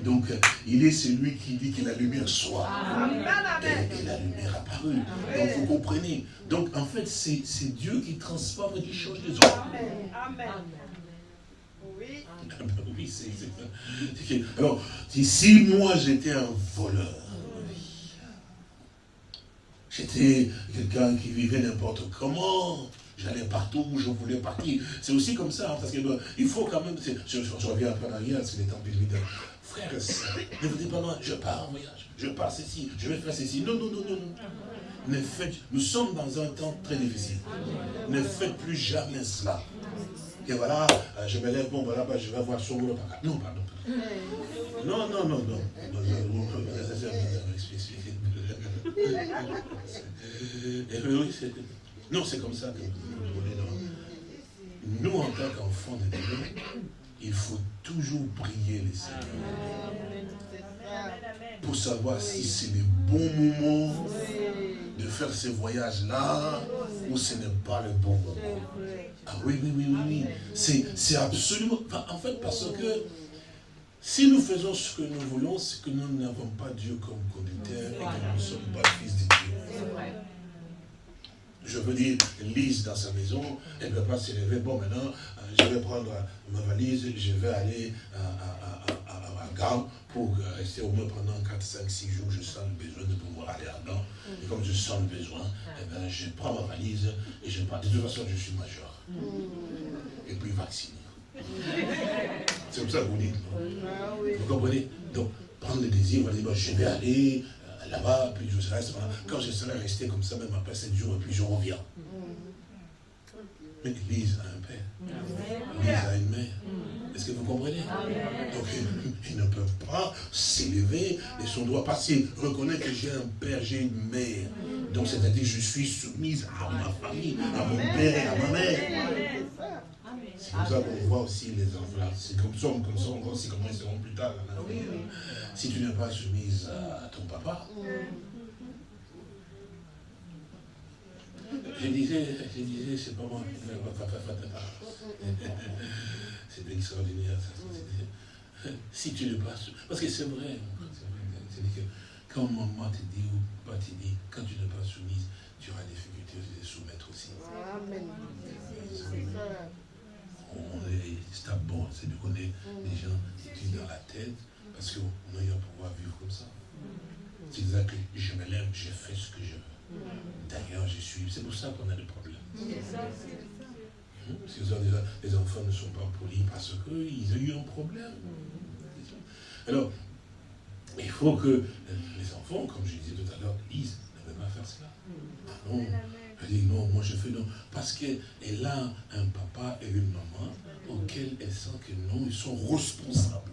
Donc, il est celui qui dit que la lumière soit. Et, la lumière apparue. Donc, vous comprenez. Donc, en fait, c'est Dieu qui transforme et qui change les hommes. Amen. Oui. oui, c'est Alors, si moi j'étais un voleur, J'étais quelqu'un qui vivait n'importe comment. J'allais partout où je voulais partir. C'est aussi comme ça, hein, parce qu'il il faut quand même... Je, reviens un peu en arrière, parce qu'il est temps de Frère et ne vous dites pas non, je pars en voyage, je pars ceci, je vais faire ceci. Non, non, non, non. Ne faites, nous sommes dans un temps très difficile. Ne faites plus jamais cela. Et voilà, euh, je me lève, bon, voilà, bah, je vais voir son. Non, pardon. Non, non, non, non. Non, c'est comme ça que nous, en tant qu'enfants de Dieu, il faut toujours prier les Seigneurs. Pour savoir si c'est le bon moment de faire ce voyage-là ou ce n'est pas le bon moment. Ah oui, oui, oui, oui, oui. C'est absolument... en fait, parce que si nous faisons ce que nous voulons, c'est que nous n'avons pas Dieu comme conducteur et que nous ne sommes pas fils de Dieu. Je veux dire, Lise dans sa maison, elle ne peut pas s'élever. Bon, maintenant, euh, je vais prendre ma valise, je vais aller à, à, pour rester au moins pendant 4, 5, 6 jours. Je sens le besoin de pouvoir aller à Gand. Et comme je sens le besoin, eh ben, je prends ma valise et je pars. De toute façon, je suis majeur. Et puis vacciné. Comme ça que vous dites. Vous comprenez Donc, prendre le désir, on va dire, je vais aller euh, là-bas, puis je reste. Quand je serai resté comme ça, même après 7 jours, et puis je reviens. Mais l'Église a un père. L'Église a une mère. Est-ce que vous comprenez Donc, ils ne peuvent pas s'élever et son doigt passer. Reconnaître que j'ai un père, j'ai une mère. Donc, c'est-à-dire je suis soumise à ma famille, à mon père et à ma mère. C'est comme ça qu'on voit aussi les enfants. C'est comme ça, comme ça, on voit aussi comment ils seront plus tard. Si tu n'es pas soumise à ton papa, je disais, je disais, c'est pas moi. C'est extraordinaire ça. Si tu n'es pas soumise, parce que c'est vrai, c'est-à-dire que quand maman te dit ou papa te dit, quand tu n'es pas soumise, tu auras des difficultés de soumettre aussi. Amen c'est bon, c'est de connaître des gens qui tuent dans la tête, parce qu'on a pouvoir vivre comme ça. C'est ça que je me lève, je fais ce que je veux. D'ailleurs, je suis. C'est pour ça qu'on a des problèmes. Parce que les enfants ne sont pas polis parce qu'ils ont eu un problème. Alors, il faut que les enfants, comme je disais tout à l'heure, ils ne peuvent pas faire cela. non, elle dit non, moi je fais non. Parce qu'elle a un papa et une maman auxquels elle sent que non, ils sont responsables.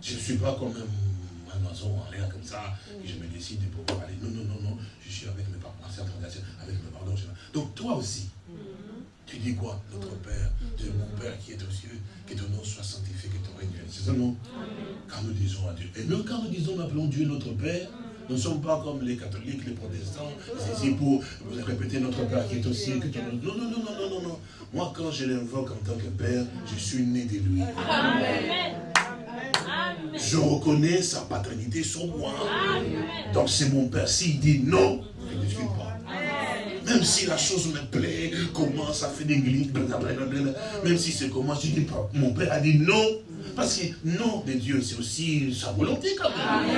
Je ne suis pas comme un, oiseau en l'air comme ça, et je me décide de pouvoir aller. Non, non, non, non, je suis avec mes parents, avec mes pardons. Donc toi aussi, tu dis quoi? Notre Père, de mon Père qui est aux cieux, que ton nom soit sanctifié, que ton règne C'est ça non? Quand nous disons à Dieu. Et nous, quand nous disons, nous appelons Dieu notre Père, nous ne sommes pas comme les catholiques, les protestants, c'est pour répéter notre Père qui est aussi. Que non, non, non, non, non, non, non. Moi, quand je l'invoque en tant que Père, je suis né de lui. Je reconnais sa paternité sur moi. Donc c'est mon Père. S'il dit non, je ne discute pas. Même si la chose me plaît, comment ça fait des glisses, même si c'est comment, je dis pas. Mon Père a dit non. Parce que non de Dieu, c'est aussi sa volonté quand même.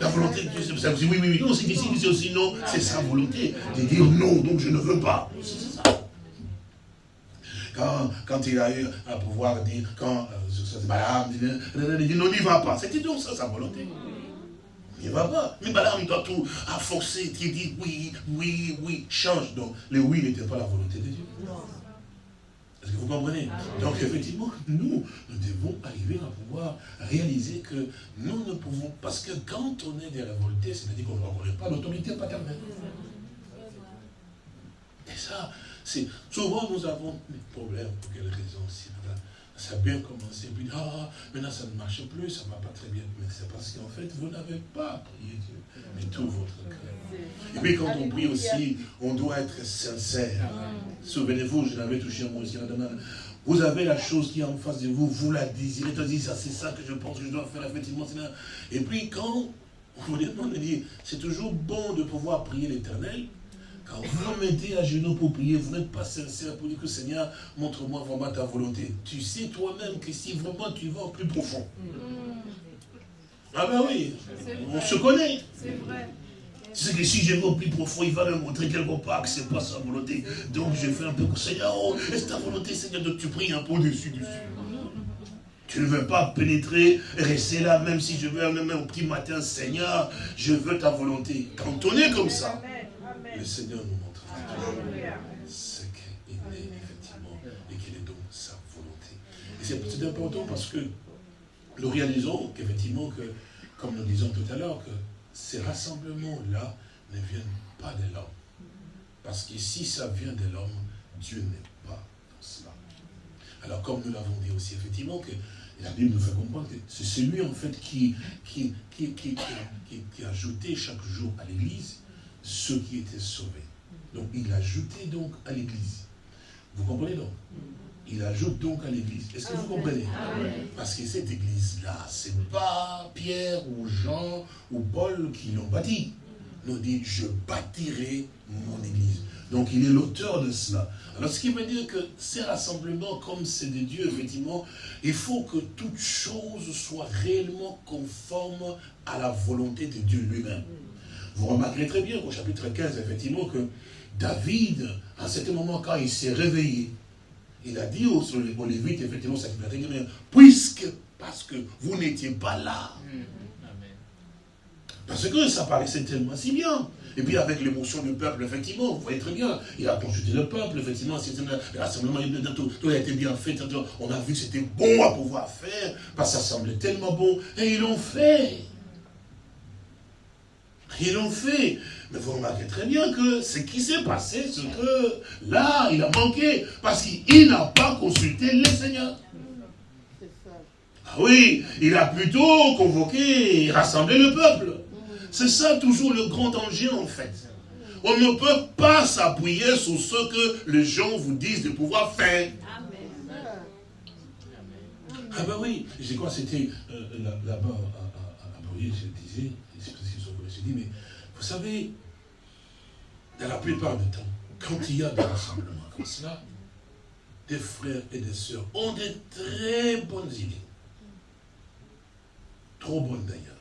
La volonté de Dieu, c'est ça. Oui, oui, oui, non, c'est ici, c'est aussi non, c'est sa volonté de dire non, donc je ne veux pas. C'est ça. Quand, quand, il a eu à pouvoir dire, quand euh, il dit non, n'y va pas. C'était donc ça sa volonté. Il ne va pas. Mais Balaam doit tout à forcer. Il dit oui, oui, oui, change. Donc, le oui n'était pas la volonté de Dieu. Est-ce que vous comprenez Donc effectivement, nous, nous devons arriver à pouvoir réaliser que nous ne pouvons, parce que quand on est des révoltés, c'est-à-dire qu'on ne reconnaît pas l'autorité paternelle. Et ça, c'est souvent nous avons des problèmes, pour quelle raison ça a bien commencé, puis ah, maintenant ça ne marche plus, ça ne va pas très bien. Mais c'est parce qu'en fait, vous n'avez pas prié Dieu, mais tout votre cœur. Et puis quand on prie aussi, on doit être sincère. Souvenez-vous, je l'avais touché moi aussi Vous avez la chose qui est en face de vous, vous la désirez, tu dis, ça c'est ça que je pense que je dois faire, effectivement. Et puis quand on vous dit, c'est toujours bon de pouvoir prier l'éternel, quand vous mettez à genoux pour prier, vous n'êtes pas sincère pour dire que Seigneur, montre-moi vraiment ta volonté. Tu sais toi-même que si vraiment tu vas au plus profond. Mm. Ah ben oui, on se connaît. C'est vrai. Tu sais que si je vais au plus profond, il va me montrer quelque part que ce n'est pas sa volonté. Donc je fais un peu, Seigneur, oh, est-ce ta volonté, Seigneur, donc tu pries un peu au-dessus, dessus. Tu ne veux pas pénétrer, rester là, même si je veux, même au petit matin, Seigneur, je veux ta volonté. Quand on est comme ça, le Seigneur nous montrera ce qu'il est effectivement et quelle est donc sa volonté. Et c'est important parce que nous réalisons qu'effectivement, que, comme nous disons tout à l'heure, que ces rassemblements-là ne viennent pas de l'homme. Parce que si ça vient de l'homme, Dieu n'est pas dans cela. Alors comme nous l'avons dit aussi, effectivement, que la Bible nous fait comprendre que c'est celui en fait qui, qui, qui, qui a ajouté chaque jour à l'Église ceux qui étaient sauvés. Donc il ajoutait donc à l'église. Vous comprenez donc? Il ajoute donc à l'église. Est-ce que vous comprenez? Parce que cette église-là, ce n'est pas Pierre ou Jean ou Paul qui l'ont bâti. Nous dit, je bâtirai mon église. Donc il est l'auteur de cela. Alors ce qui veut dire que ces rassemblements, comme c'est de Dieu, effectivement, il faut que toute chose soit réellement conforme à la volonté de Dieu lui-même. Vous remarquerez très bien au chapitre 15, effectivement, que David, à ce moment, quand il s'est réveillé, il a dit aux, Lévites, effectivement, ça puisque, parce que vous n'étiez pas là. Parce que ça paraissait tellement si bien. Et puis avec l'émotion du peuple, effectivement, vous voyez très bien, il a consulté le peuple, effectivement, le rassemblement, tout, tout a été bien fait, on a vu que c'était bon à pouvoir faire, parce que ça semblait tellement bon, et ils l'ont fait. Ils l'ont fait. Mais vous remarquez très bien que ce qui s'est passé, c'est que là, il a manqué. Parce qu'il n'a pas consulté le Seigneur. Ah oui, il a plutôt convoqué, rassemblé le peuple. C'est ça toujours le grand danger en fait. On ne peut pas s'appuyer sur ce que les gens vous disent de pouvoir faire. Ah ben oui, je crois que c'était euh, là-bas à, à, à, je disais, mais vous savez, dans la plupart du temps, quand il y a des rassemblements comme cela, des frères et des sœurs ont de très bonnes idées. Trop bonnes d'ailleurs.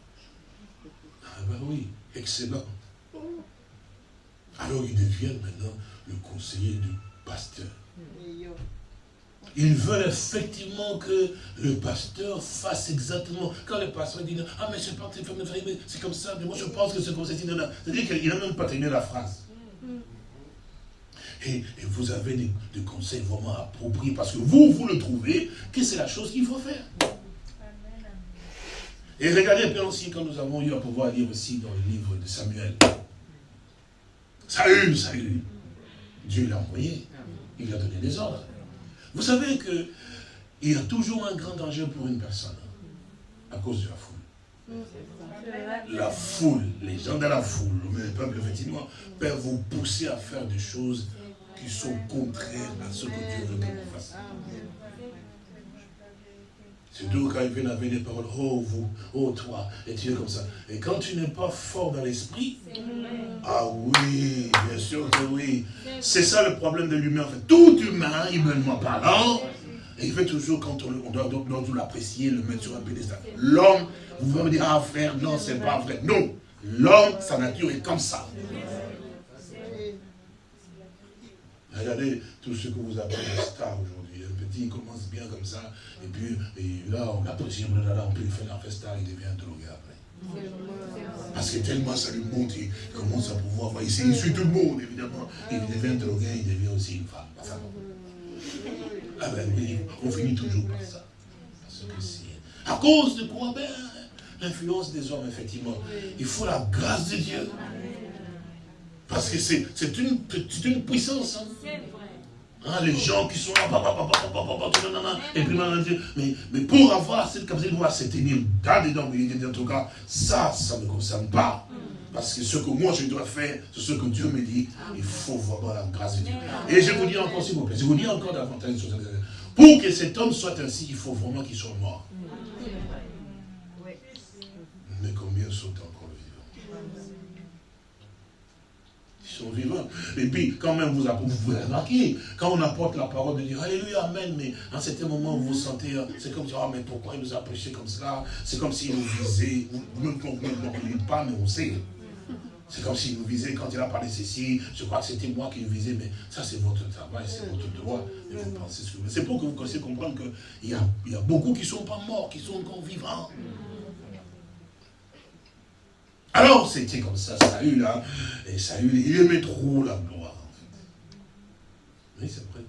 Ah ben oui, excellent. Alors ils deviennent maintenant le conseiller du pasteur. Ils veulent effectivement que le pasteur fasse exactement. Quand le pasteur dit Ah, mais c'est pas c'est comme ça, mais moi je pense que c'est comme ça. C'est-à-dire qu'il n'a même pas terminé la phrase. Et, vous avez des, conseils vraiment appropriés parce que vous, vous le trouvez que c'est la chose qu'il faut faire. Et regardez peu aussi quand nous avons eu à pouvoir lire aussi dans le livre de Samuel. Saül, Saül. Dieu l'a envoyé. Il a donné des ordres. Vous savez qu'il y a toujours un grand danger pour une personne à cause de la foule. La foule, les gens de la foule, le peuple effectivement, peuvent vous pousser à faire des choses qui sont contraires à ce que Dieu veut que vous fassiez. Surtout quand ils viennent avec des paroles, oh vous, oh toi, et tu es comme ça. Et quand tu n'es pas fort dans l'esprit, ah oui, bien sûr que oui. C'est ça le problème de l'humain. En fait. Tout humain, humainement parlant, et il fait toujours, quand on, doit, on l'apprécier, le mettre sur un pédestal. L'homme, vous pouvez me dire, ah frère, non, c'est pas vrai. Non, l'homme, sa nature est comme ça. Regardez tout ce que vous appelez les stars aujourd'hui il commence bien comme ça, et puis là, on l'apprécie, on peut faire un festa, il devient drogué après. Parce que tellement ça lui monte, il commence à pouvoir voir, il suit tout le monde, évidemment. Il devient drogué, il devient aussi une femme. Ah ben on finit toujours par ça. Parce que à cause de quoi? Ben, l'influence des hommes, effectivement. Il faut la grâce de Dieu. Parce que c'est une, une puissance. Hein. Les gens qui sont là, et puis mais, mais pour avoir cette capacité de pouvoir se tenir dedans, mais en tout cas, ça, ça ne me concerne pas. Parce que ce que moi je dois faire, c'est ce que Dieu me dit, il faut voir la grâce de Dieu. Et je vous dis encore, s'il vous plaît, je vous dis encore davantage Pour que cet homme soit ainsi, il faut vraiment qu'il soit mort. Mais combien sont encore vivants Vivants. Et puis, quand même, vous, vous pouvez remarquer, quand on apporte la parole de Dieu, Alléluia, Amen, mais à un certain moment, vous vous sentez, euh, c'est comme dire, ah, mais pourquoi il nous a prêché comme cela? C'est comme s'il nous visait, même qu'on ne ne pas, mais on sait. C'est comme s'il nous visait, quand il a parlé ceci, je crois que c'était moi qui le visais, mais ça c'est votre travail, c'est votre droit, et vous ce que vous C'est pour que vous puissiez comprendre qu'il y a, il y a beaucoup qui ne sont pas morts, qui sont encore vivants. Alors c'était comme ça, Saül là, et Saül, il aimait trop la gloire en fait. Oui, c'est vrai.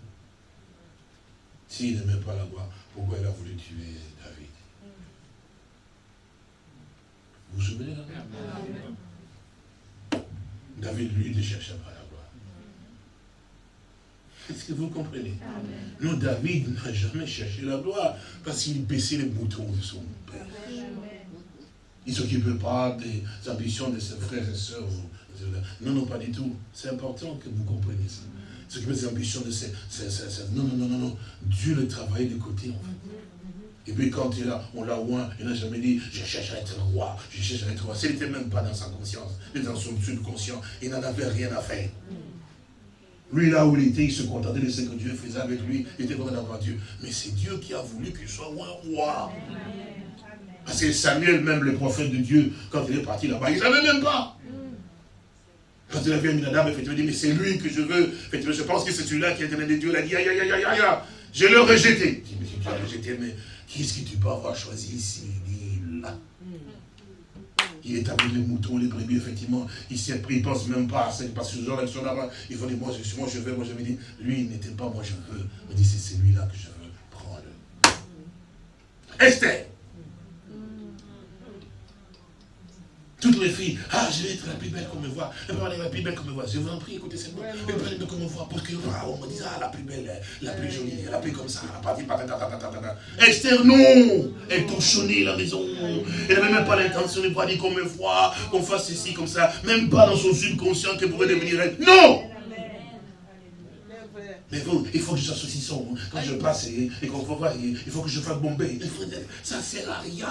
S'il n'aimait pas la gloire, pourquoi il a voulu tuer David? Vous vous souvenez là? David, lui, ne cherchait pas la gloire. Est-ce que vous comprenez? Non, David n'a jamais cherché la gloire parce qu'il baissait les boutons de son père. Il ne s'occupait pas des ambitions de ses frères et sœurs. Non, non, pas du tout. C'est important que vous compreniez ça. Il s'occupait des ambitions de ses... Non, non, non, non, non. Dieu le travaillait de côté, en fait. Et puis quand il a, on l'a oint, il n'a jamais dit, je cherche à être roi, je cherche à être roi. Ce n'était même pas dans sa conscience, mais dans son subconscient. Il n'en avait rien à faire. Lui, là où il était, il se contentait de ce que Dieu faisait avec lui. Il était content d'avoir Dieu. Mais c'est Dieu qui a voulu qu'il soit roi. Parce que Samuel, même le prophète de Dieu, quand il est parti là-bas, il ne savait même pas. Quand il a vu Aminadab, effectivement, il dit, mais c'est lui que je veux. je pense que c'est celui-là qui est donné de Dieu. Il a dit, aïe, aïe, aïe, aïe, aïe, je l'ai rejeté. Il dit, mais tu l'as rejeté, mais Qu'est-ce que tu peux avoir choisi ici? Là il est avec les moutons, les brebis, effectivement. Il s'est pris, il pense même pas à ça. Parce que ce genre là-bas. Il faut dire, moi je, je veux, moi je me dis, lui il n'était pas, moi je veux. Me dit, c'est celui-là que je veux prendre. Esther. Filles, ah, je vais être la plus belle qu'on me voit. Je vais être la plus belle qu'on me voit. Je vous en prie, écoutez cette voix. Je vais être qu'on me voit. Parce que, ah, on me dit, ah, la plus belle, la plus jolie, la plus comme ça, la partie, Esther, non Elle touchonnait la maison. Elle n'avait même pas l'intention de voir dire qu'on me voit, qu'on fasse ceci, comme ça. Même pas dans son subconscient qu'elle pouvait devenir elle. Non mais vous, il faut que je sois saucisson. Quand je passe et, qu'on voit, il faut que je fasse bomber. Ça ne sert à rien.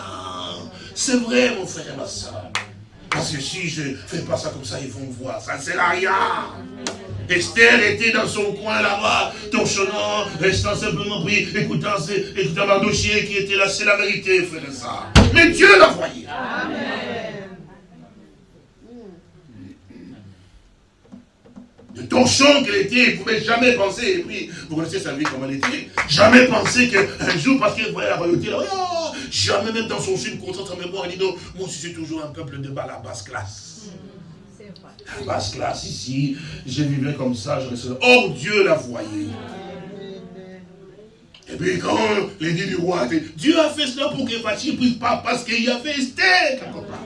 C'est vrai, mon frère et ma soeur. Parce que si je ne fais pas ça comme ça, ils vont me voir. Ça ne sert à rien. Esther était dans son coin là-bas, torchonnant, restant simplement pris, écoutant, écoutant Mardochier qui était là. C'est la vérité, frère ça. Mais Dieu l'a voyé. De torchon qu'elle était, il ne pouvait jamais penser, et puis, vous connaissez sa vie comme elle était, jamais penser qu'un jour, parce qu'elle voyait la royauté, oh, jamais même dans son subconscient, sa mémoire, elle dit non, moi aussi c'est toujours un peuple de bas, la basse classe. La basse classe ici, je vivais comme ça, je restais Oh Dieu la voyait. Et puis quand l'édit du roi Dieu a fait cela pour que Fachi ne puisse pas, parce qu'il y avait Esther quelque part.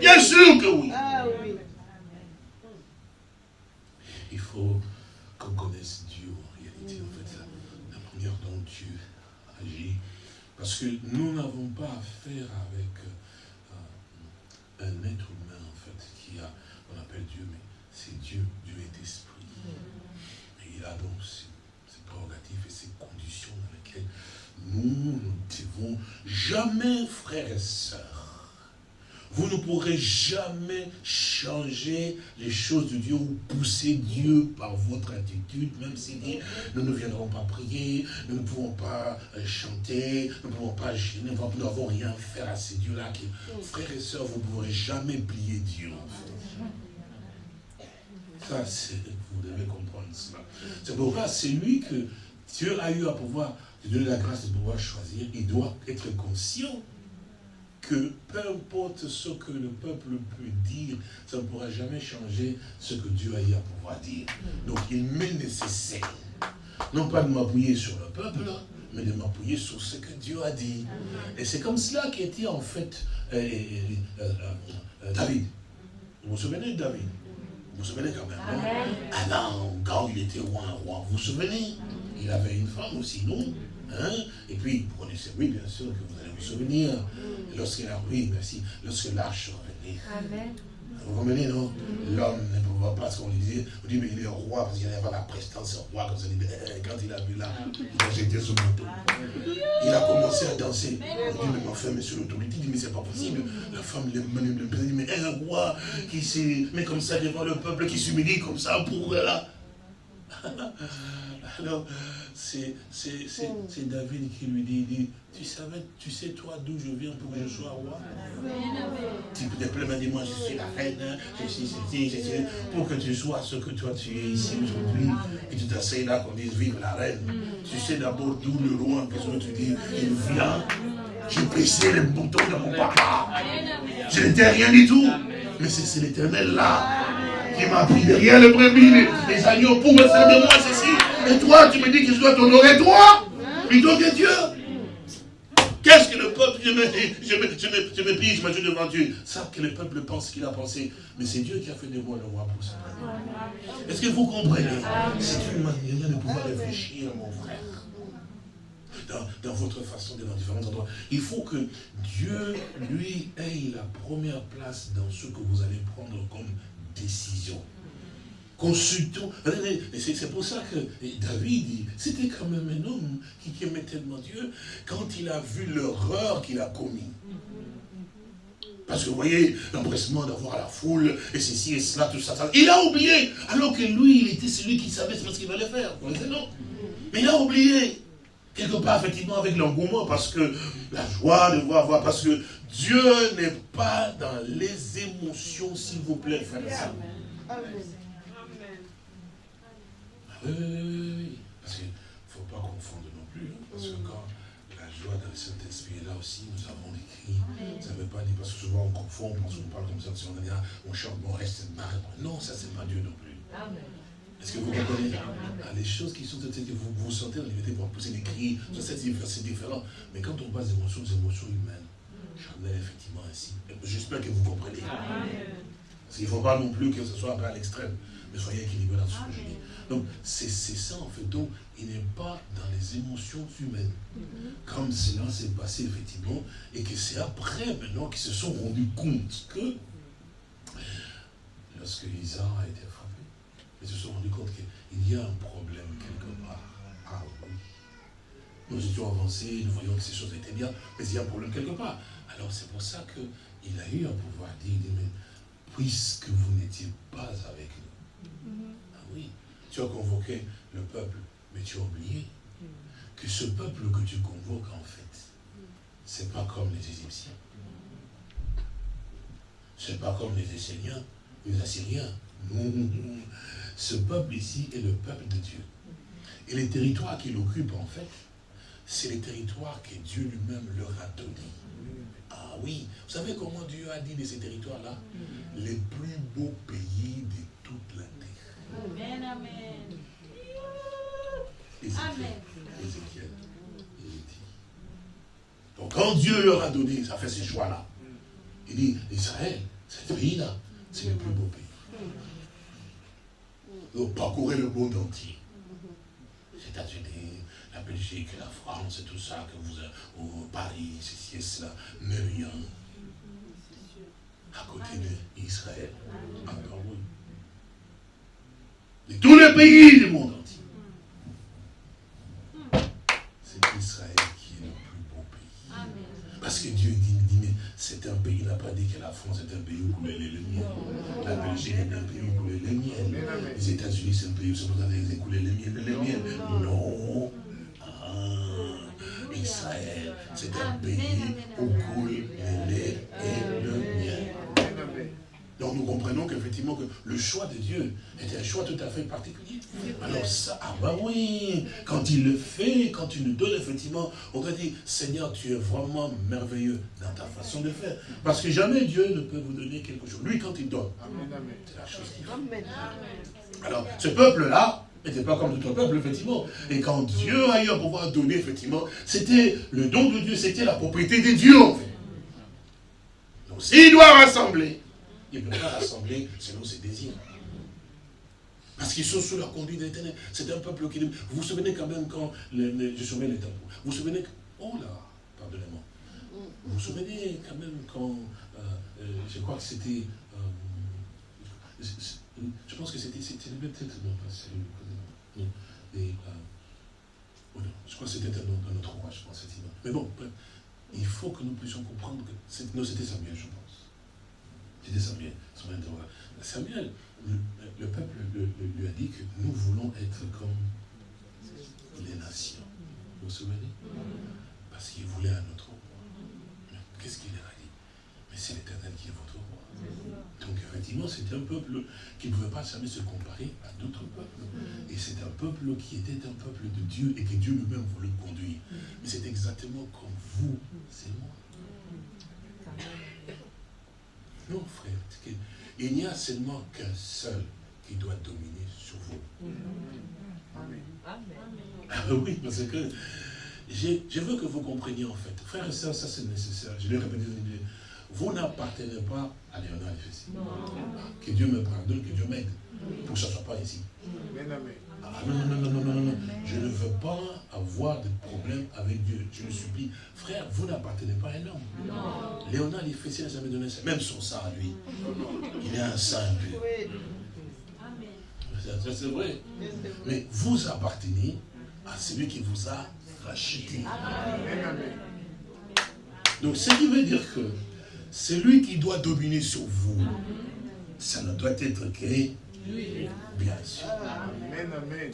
Bien sûr que oui. Il faut qu'on connaisse Dieu en réalité, en fait, la manière dont Dieu agit. Parce que nous n'avons pas affaire avec euh, un être humain, en fait, qui a, on appelle Dieu, mais c'est Dieu, Dieu est esprit. Et il a donc ses, ses prérogatives et ses conditions dans lesquelles nous ne devons jamais, frères et vous ne pourrez jamais changer les choses de Dieu ou pousser Dieu par votre attitude, même si nous ne viendrons pas prier, nous ne pouvons pas euh, chanter, nous ne pouvons pas nous n'avons rien à faire à ces dieux-là. Frères et sœurs, vous ne pourrez jamais plier Dieu. Vous devez comprendre cela. C'est pourquoi c'est lui que Dieu a eu à pouvoir, donner la grâce de pouvoir choisir, il doit être conscient que peu importe ce que le peuple peut dire, ça ne pourra jamais changer ce que Dieu a eu à pouvoir dire. Donc il m'est nécessaire non pas de m'appuyer sur le peuple, mais de m'appuyer sur ce que Dieu a dit. Et c'est comme cela qu'était en fait euh, euh, euh, David. Vous vous souvenez de David? Vous vous souvenez quand même Ah non, quand il était roi, roi, vous vous souvenez? Il avait une femme aussi, non? Hein Et puis, vous connaissez, oui, bien sûr, que vous allez vous souvenir, lorsqu'il a, oui, merci, lorsque l'arche revenait. Amen. Vous comprenez, non L'homme ne pouvait pas, ce qu'on lui disait, on dit, mais il est roi, parce qu'il avait la prestance roi, comme ça, quand il a vu là, il a jeté son manteau. Il a commencé à danser. On dit, mais est sur l'autorité, il dit, mais c'est pas possible. La femme le dit, mais un roi qui s'est met comme ça devant le peuple, qui s'humilie comme ça pour là. Alors, c'est David qui lui dit, tu savais, tu sais toi d'où je viens pour que je sois roi? Tu peux te plaindre, dis moi je suis la reine, je suis ceci, je suis pour que tu sois ce que toi tu es ici aujourd'hui, et tu t'asseyes là qu'on dise vive la reine. Tu sais d'abord d'où le roi, qu'est-ce que tu dis Il vient, j'ai pressé les boutons de mon papa. Je n'étais rien du tout, mais c'est l'éternel là qui m'a pris derrière le brebis, les, agneaux pour me de moi ceci. Et toi, tu me dis que je dois t'honorer toi, plutôt que Dieu. Qu'est-ce que le peuple, je me, je me, je me, je me plie, je me devant Dieu. Ça que le peuple pense qu'il a pensé. Mais c'est Dieu qui a fait de moi le roi pour ça. Est-ce que vous comprenez? C'est une manière de pouvoir réfléchir, mon frère. Dans, dans, votre façon d'être dans différents endroits. Il faut que Dieu, lui, ait la première place dans ce que vous allez prendre comme décision. Consultons. C'est pour ça que David, c'était quand même un homme qui aimait tellement Dieu quand il a vu l'horreur qu'il a commis. Parce que vous voyez, l'empressement d'avoir la foule, et ceci et cela, tout ça, Il a oublié, alors que lui, il était celui qui savait ce qu'il allait faire. Mais il a oublié. Quelque part, effectivement, avec l'engouement, parce que la joie de voir, voir, parce que Dieu n'est pas dans les émotions, s'il vous plaît, frère. Amen. Oui, oui, oui, oui. Parce qu'il ne faut pas confondre non plus. Hein, parce que quand la joie dans le Saint-Esprit est là aussi, nous avons les cris. Ça ne veut pas dire, parce que souvent on confond, on pense qu'on parle comme ça, ah, on chante, on reste marre. Non, ça, c'est pas Dieu non plus. Est-ce que vous comprenez? Ah, Les choses qui sont, que vous vous sentez en liberté pour pousser des cris, c'est différent. Mais quand on passe des émotions, des émotions humaines, charnelles, effectivement, ainsi. J'espère que vous comprenez. Parce qu'il ne faut pas non plus que ce soit à l'extrême, mais soyez équilibré dans ce que je dis. Donc, c'est ça en fait. Donc, il n'est pas dans les émotions humaines. Comme cela s'est passé effectivement, et que c'est après maintenant qu'ils se sont rendus compte que, lorsque Isaac a été ils se sont rendus compte qu'il y a un problème quelque part. Ah oui. Nous étions avancés, nous voyons que ces choses étaient bien, mais il y a un problème quelque part. Alors c'est pour ça qu'il a eu un pouvoir dire, mais puisque vous n'étiez pas avec nous, ah oui, tu as convoqué le peuple, mais tu as oublié que ce peuple que tu convoques, en fait, c'est pas comme les Égyptiens. C'est pas comme les Assyriens, les Assyriens. Ce peuple ici est le peuple de Dieu. Et les territoires qu'il occupe, en fait, c'est les territoires que Dieu lui-même leur a donnés. Ah oui, vous savez comment Dieu a dit de ces territoires-là? Les plus beaux pays de toute la terre. Amen, amen. Ézéchiel, Ézéchiel, Donc quand Dieu leur a donné, ça fait ces choix-là. Il dit, Israël, ce pays-là, c'est le plus beau pays. Parcourez le monde entier. Les États-Unis, la Belgique, la France, et tout ça, que vous, au Paris, ceci et cela, mais rien. À côté d'Israël. Encore oui. De tous les pays du monde entier. C'est Israël qui est le plus beau pays. Parce que Dieu dit, dit mais c'est un pays, il n'a pas dit que la France est un pays où coulait les miel. La Belgique est un pays où coulait les miel. Les États-Unis, c'est un pays où c'est pour les miel. Les miel. Non. Israël, c'est un pays où coule le lait et le. Donc nous comprenons qu'effectivement que le choix de Dieu est un choix tout à fait particulier. Alors ça, ah bah oui, quand il le fait, quand il nous donne effectivement, on doit dire, Seigneur, tu es vraiment merveilleux dans ta façon de faire. Parce que jamais Dieu ne peut vous donner quelque chose. Lui, quand il donne, c'est la chose qu'il fait. Alors, ce peuple-là, n'était pas comme d'autres peuples, effectivement. Et quand Dieu a eu à pouvoir donner, effectivement, c'était le don de Dieu, c'était la propriété des dieux, en fait. Donc s'il doit rassembler, il ne peut pas rassembler selon ses désirs. Parce qu'ils sont sous la conduite de l'éternel. C'est un peuple qui... Vous vous souvenez quand même quand... je souviens les Vous vous souvenez... Oh là, pardonnez-moi. Vous vous souvenez quand même quand... Euh, euh, je crois que c'était... Euh, je pense que c'était... Peut-être... Non, pas oh je crois que c'était un, autre roi, je pense. Mais bon, il faut que nous puissions comprendre que... Non, c'était Samuel, je pense. C'était Samuel. Samuel, le, peuple lui a dit que nous voulons être comme les nations. Vous vous souvenez? Parce qu'il voulait un autre roi. Qu'est-ce qu'il leur a dit? Mais c'est l'éternel qui est votre roi. Donc effectivement, c'était un peuple qui ne pouvait pas jamais se comparer à d'autres peuples. Et c'est un peuple qui était un peuple de Dieu et que Dieu lui-même voulait conduire. Mais c'est exactement comme vous, c'est moi. Non, frère, il n'y a seulement qu'un seul qui doit dominer sur vous. Amen. Ah oui, parce que je, veux que vous compreniez en fait. Frère et soeur, ça c'est nécessaire. Je l'ai répété. Vous n'appartenez pas à Léonard Que Dieu me pardonne, que Dieu m'aide. Pour que ça ne soit pas ici. Amen. Ah, non, non, non, non, non, non, Je ne veux pas avoir de problème avec Dieu. Je le supplie. Frère, vous n'appartenez pas à un homme. Léonard Fessé n'a jamais donné ça. Même son sang à lui. Il est un saint Dieu. C'est vrai. Mais vous appartenez à celui qui vous a racheté. Donc, ce qui veut dire que celui qui doit dominer sur vous, ça ne doit être que Bien sûr. Amen, amen.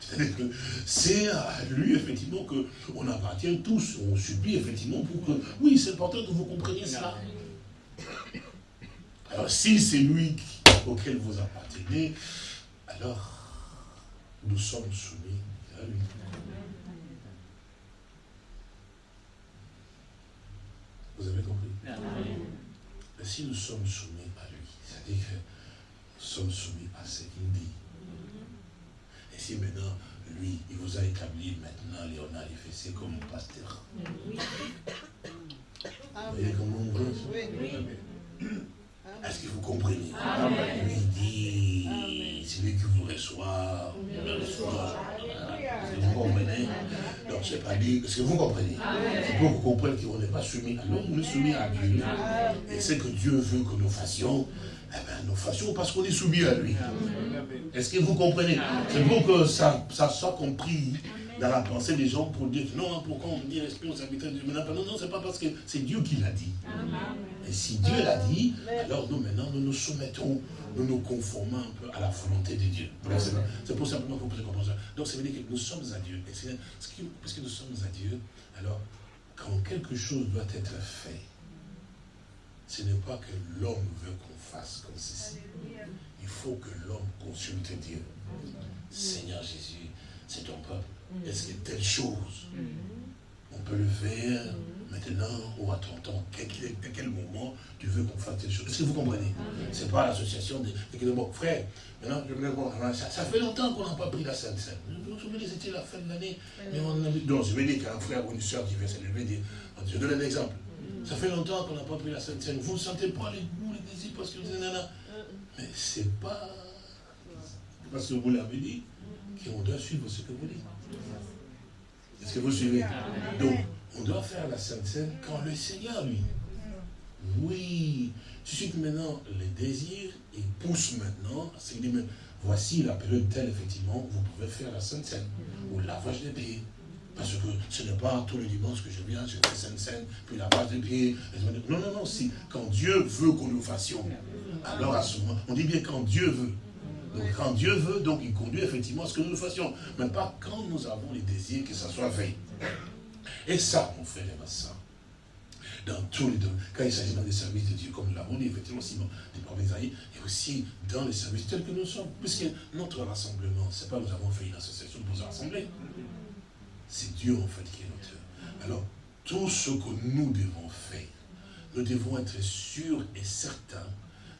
C'est à lui, effectivement, qu'on appartient tous. On supplie, effectivement, pour que... Oui, c'est important que vous compreniez cela. Alors, si c'est lui auquel vous appartenez, alors, nous sommes soumis à lui. Vous avez compris? Mais si nous sommes soumis à lui, c'est-à-dire que sommes soumis à ce qu'il dit. Et si maintenant, lui, il vous a établi maintenant, Léonard c'est comme pasteur. Vous voyez comment on veut Est-ce que vous comprenez? Lui dit, c'est lui qui vous reçoit, Est-ce que vous comprenez? Donc, c'est pas dit, est-ce que vous comprenez? C'est pour que vous compreniez qu'on n'est pas soumis à l'homme, on est soumis à Dieu. Et c'est que Dieu veut que nous fassions, eh bien, nous fassions parce qu'on est soumis à lui. Est-ce que vous comprenez? C'est pour que ça, ça soit compris dans la pensée des gens pour dire non, pourquoi on dit responsabilité de Dieu Non, non, c'est pas parce que c'est Dieu qui l'a dit. Et si Dieu l'a dit, alors nous maintenant nous nous soumettons, nous nous conformons un peu à la volonté de Dieu. C'est pour simplement que vous pouvez comprendre ça. Donc ça veut dire que nous sommes à Dieu. Et puisque nous sommes à Dieu, alors quand quelque chose doit être fait, ce n'est pas que l'homme veut qu'on fasse comme ceci. Il faut que l'homme consulte Dieu. Seigneur Jésus, c'est ton peuple. Est-ce que telle chose, on peut le faire maintenant ou à ton temps À quel moment tu veux qu'on fasse telle chose? Est-ce que vous comprenez? Ce n'est pas l'association de, bon, frère, maintenant, je bon, ça, ça fait longtemps qu'on n'a pas pris la Sainte Seine. Vous vous souvenez, c'était la fin de l'année. Mais on a Donc, je vais dire qu'un frère ou une soeur qui veut s'élever, je donne un exemple. Ça fait longtemps qu'on n'a pas pris la Sainte Seine. Vous ne sentez pas les goûts, les désirs parce que vous êtes nana. Mais c'est pas parce que vous l'avez dit qu'on doit suivre ce que vous dites. Est-ce que vous suivez? Donc, on doit faire la Sainte Seine quand le Seigneur, lui. Oui. Suscite maintenant les désirs et pousse maintenant. C'est dit même, voici la période telle, effectivement, vous pouvez faire la Sainte Seine. Ou lavage des pieds. Parce que ce n'est pas tous les dimanches que je viens, je fais Sainte Seine, puis lavage des pieds. Non, non, non, si quand Dieu veut que nous fassions, alors à ce moment, on dit bien quand Dieu veut. Donc quand Dieu veut, donc il conduit effectivement à ce que nous fassions. Mais pas quand nous avons les désirs que ça soit fait. Et ça, mon frère et soeur, dans tous les domaines, quand il s'agit des services de Dieu, comme nous l'avons dit, effectivement, Simon, des prophètes et aussi dans les services tels que nous sommes. Puisque notre rassemblement, ce n'est pas nous avons fait une association pour se rassembler. C'est Dieu, en fait, qui est l'auteur. Alors, tout ce que nous devons faire, nous devons être sûrs et certains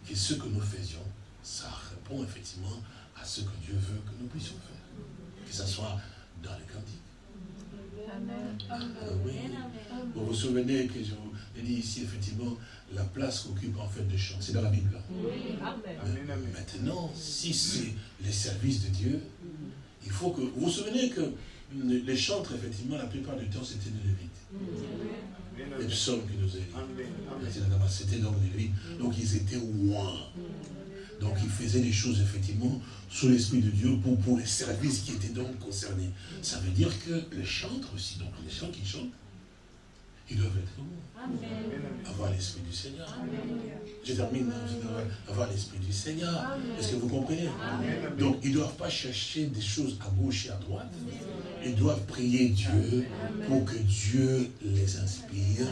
que ce que nous faisions, ça répond effectivement à ce que Dieu veut que nous puissions faire. Que ce soit dans les cantiques. Ah vous vous souvenez que je vous ai dit ici, effectivement, la place qu'occupe en fait le chant. C'est dans la Bible. maintenant, si c'est les services de Dieu, il faut que... Vous vous souvenez que les chantres, effectivement, la plupart du temps, c'était des Lévites. Les psaumes qui nous a C'était donc des Lévites. Donc ils étaient loin. Donc ils faisaient des choses, effectivement, sous l'Esprit de Dieu pour, pour les services qui étaient donc concernés. Ça veut dire que les chantres aussi, donc les gens qui chantent, ils doivent être Amen. Avoir l'Esprit du Seigneur. Je termine, avoir l'Esprit du Seigneur. Est-ce que vous comprenez? Donc, ils ne doivent pas chercher des choses à gauche et à droite. Ils doivent prier Dieu pour que Dieu les inspire,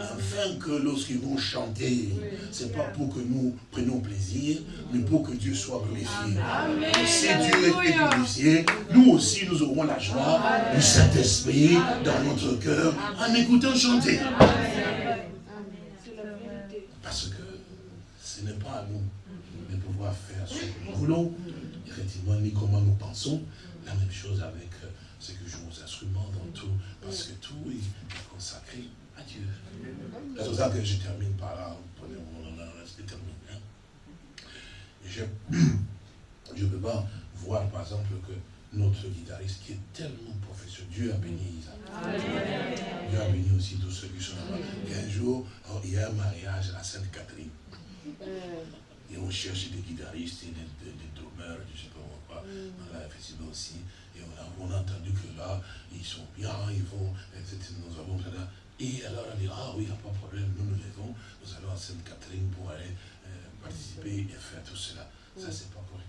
afin que lorsqu'ils vont chanter, ce n'est pas pour que nous prenions plaisir, mais pour que Dieu soit glorifié. Et si Dieu est glorifié, nous aussi nous aurons la joie du Saint-Esprit dans notre cœur en écoutant chanter. Parce que ce n'est pas à nous de pouvoir faire ce que nous voulons, effectivement, ni comment nous pensons. La même chose avec dans tout, parce que tout est consacré à Dieu. C'est pour ça que je termine par là. Prenez mon je termine. Hein. Je ne peux pas voir, par exemple, que notre guitariste qui est tellement professionnel. Dieu a béni Isaac. Dieu a béni aussi tous ceux qui sont là-bas. Un jour, oh, il y a un mariage à Sainte-Catherine. Et on cherche des guitaristes et des, des, des drummers, je ne sais pas quoi. Là, effectivement aussi. Et on a, on a, entendu que là, ils sont bien, ils vont, etc. Nous avons Et alors on dit, ah oui, il n'y a pas de problème, nous nous levons, nous allons à Sainte-Catherine pour aller euh, participer et faire tout cela. Ça, c'est pas correct.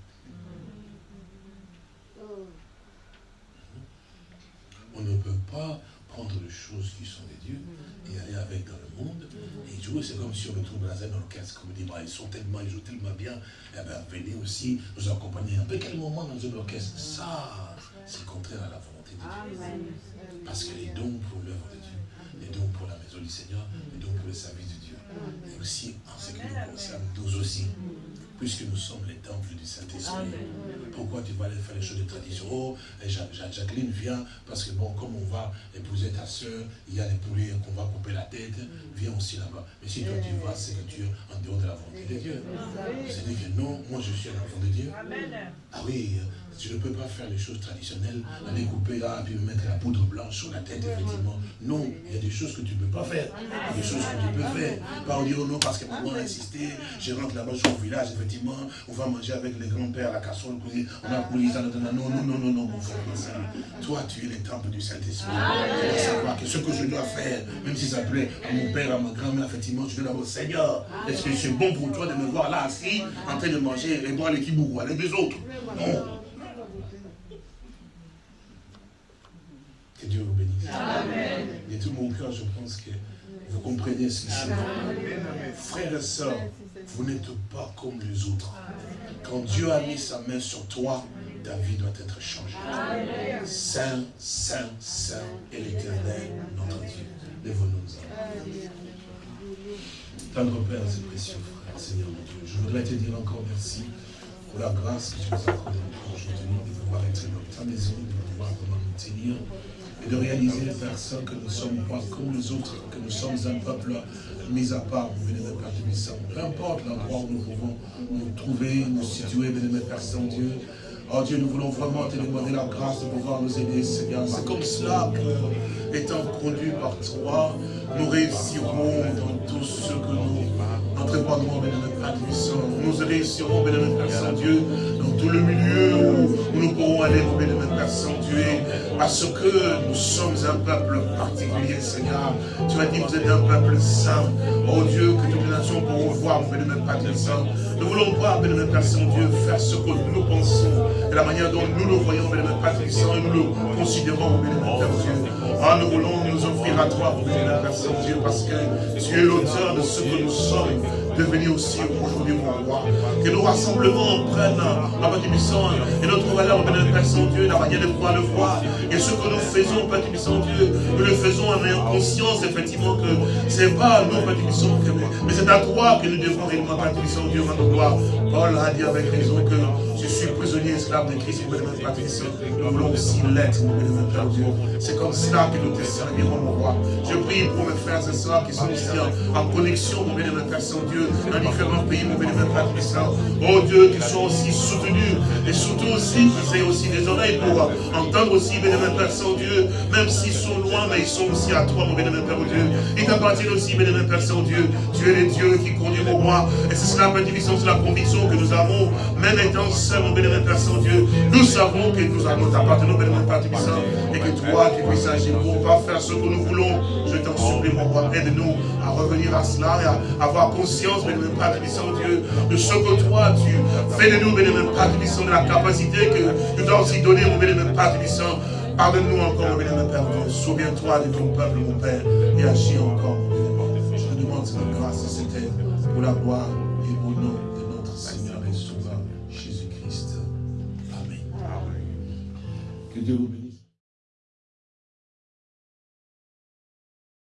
On ne peut pas prendre les choses qui sont des dieux et aller avec dans le monde et jouer. C'est comme si on retrouve dans un orchestre, comme on dit, bah, ils sont tellement, ils jouent tellement bien. Et eh bien, venez aussi nous accompagner un peu quel moment dans un orchestre? Ça, c'est contraire à la volonté de Dieu. Parce que les dons pour l'œuvre de Dieu, les dons pour la maison du Seigneur, les dons pour le service de Dieu. Et aussi, en ce qui nous concerne, nous aussi puisque nous sommes les temples du Saint-Esprit. Pourquoi tu vas aller faire les choses de tradition? Oh, Jacqueline vient, parce que bon, comme on va épouser ta soeur, il y a les poulets qu'on va couper la tête, viens aussi là-bas. Mais si toi tu vas, c'est que tu es en dehors de la volonté de Dieu. C'est-à-dire que non, moi je suis un enfant de Dieu. Ah oui, je ne peux pas faire les choses traditionnelles, aller couper là, puis me mettre la poudre blanche sur la tête, effectivement. Non, il y a des choses que tu ne peux pas faire. Il y a des choses que tu peux faire. Pas dire oh non, parce que maman a insisté, je rentre là-bas sur le village, effectivement, on va manger avec les grands-pères la casserole, on a coulé ça, non, non, non, non, non, mon frère, Toi, tu es le temple du Saint-Esprit. Tu dois savoir que ce que je dois faire, même si ça plaît à mon père, à ma grand-mère, effectivement, je dois d'abord, Seigneur, est-ce que c'est bon pour toi de me voir là assis, en train de manger et boire les kibourou avec les autres? Non. Que Dieu vous bénisse. Amen. De tout mon cœur, je pense que vous comprenez ce. Frères et sœurs, vous n'êtes pas comme les autres. Quand Dieu a mis sa main sur toi, ta vie doit être changée. Saint, Saint, Saint et l'éternel, notre Dieu. Lève-nous. Tendre Père, c'est précieux, frère, Seigneur mon Dieu. Je voudrais te dire encore merci pour la grâce que tu nous as accordée aujourd'hui, de pouvoir être dans ta maison, de pouvoir comment nous tenir et de réaliser, Père Saint, que nous sommes pas comme les autres, que nous sommes un peuple mis à part, de Père Saint. Peu importe l'endroit où nous pouvons nous trouver, nous situer, venez Père Saint-Dieu, Oh Dieu, nous voulons vraiment te demander la grâce de pouvoir nous aider, Seigneur. C'est comme cela que, étant conduits par toi, nous réussirons dans tout ce que nous entreprendrons, bénémoine Père Nous réussirons, bénémoine Père Saint-Dieu, dans tout le milieu où nous pourrons aller, bénémoine Père Saint-Dieu, parce que nous sommes un peuple particulier, Seigneur. Tu as dit que vous êtes un peuple saint. Oh Dieu, que toutes les nations pourront voir, bénémoine Père Saint. Nous voulons voir, bénémoine Père Saint-Dieu, faire ce que nous pensons de la manière dont nous le voyons, bénémoine Patrick et nous le considérons, bénémoine Père Dieu. Ah, nous voulons nous offrir à toi, bénémoine Père Saint-Dieu, parce que tu es l'auteur de ce que nous sommes. de venir aussi aujourd'hui, mon roi. Que nos rassemblements prennent, ma Père et notre valeur, mon Père Saint-Dieu, la manière de pouvoir le voir. Et ce que nous faisons, Père Saint-Dieu, nous le faisons en conscience, effectivement, que c'est pas nous, Père mais c'est à toi que nous devons réellement, Père Saint-Dieu, notre gloire. Paul a dit avec raison que je suis prisonnier esclave de Christ, mon Père Nous voulons aussi l'être, mon Père Dieu. C'est comme cela que nous te servirons, mon roi. Je prie pour mes frères et sœurs qui sont aussi en, connexion, mon bénémoine Père Saint-Dieu, dans différents pays, mon bénémoine Père Saint. Oh Dieu, qu'ils soient aussi soutenus et surtout aussi qu'ils aient aussi des oreilles pour entendre aussi, bénémoine Père Saint-Dieu, même s'ils sont loin, mais ils sont aussi à toi, mon bénémoine Père Dieu. Ils t'appartiennent aussi, bénémoine Père Saint-Dieu. Tu es le Dieu qui conduit mon roi. Et c'est cela, Père Division, c'est la conviction que nous avons, même étant seuls, mon bénémoine Père Saint-Dieu. Nous savons que nous allons t'appartenir, bénémoine Père Saint, et que toi, tu puisses agir pour pas faire ce que nous voulons. Je t'en supplie, mon roi, aide-nous à revenir à cela et à avoir conscience, bénémoine Père Dieu, de ce que toi, tu fais de nous, bénémoine Père de la capacité que tu dois aussi donner, mon bénémoine Père Pardonne-nous encore, mon bénémoine Père Dieu. Souviens-toi de ton peuple, mon Père, et agis encore, Je te demande cette grâce, c'était pour la gloire Seigneur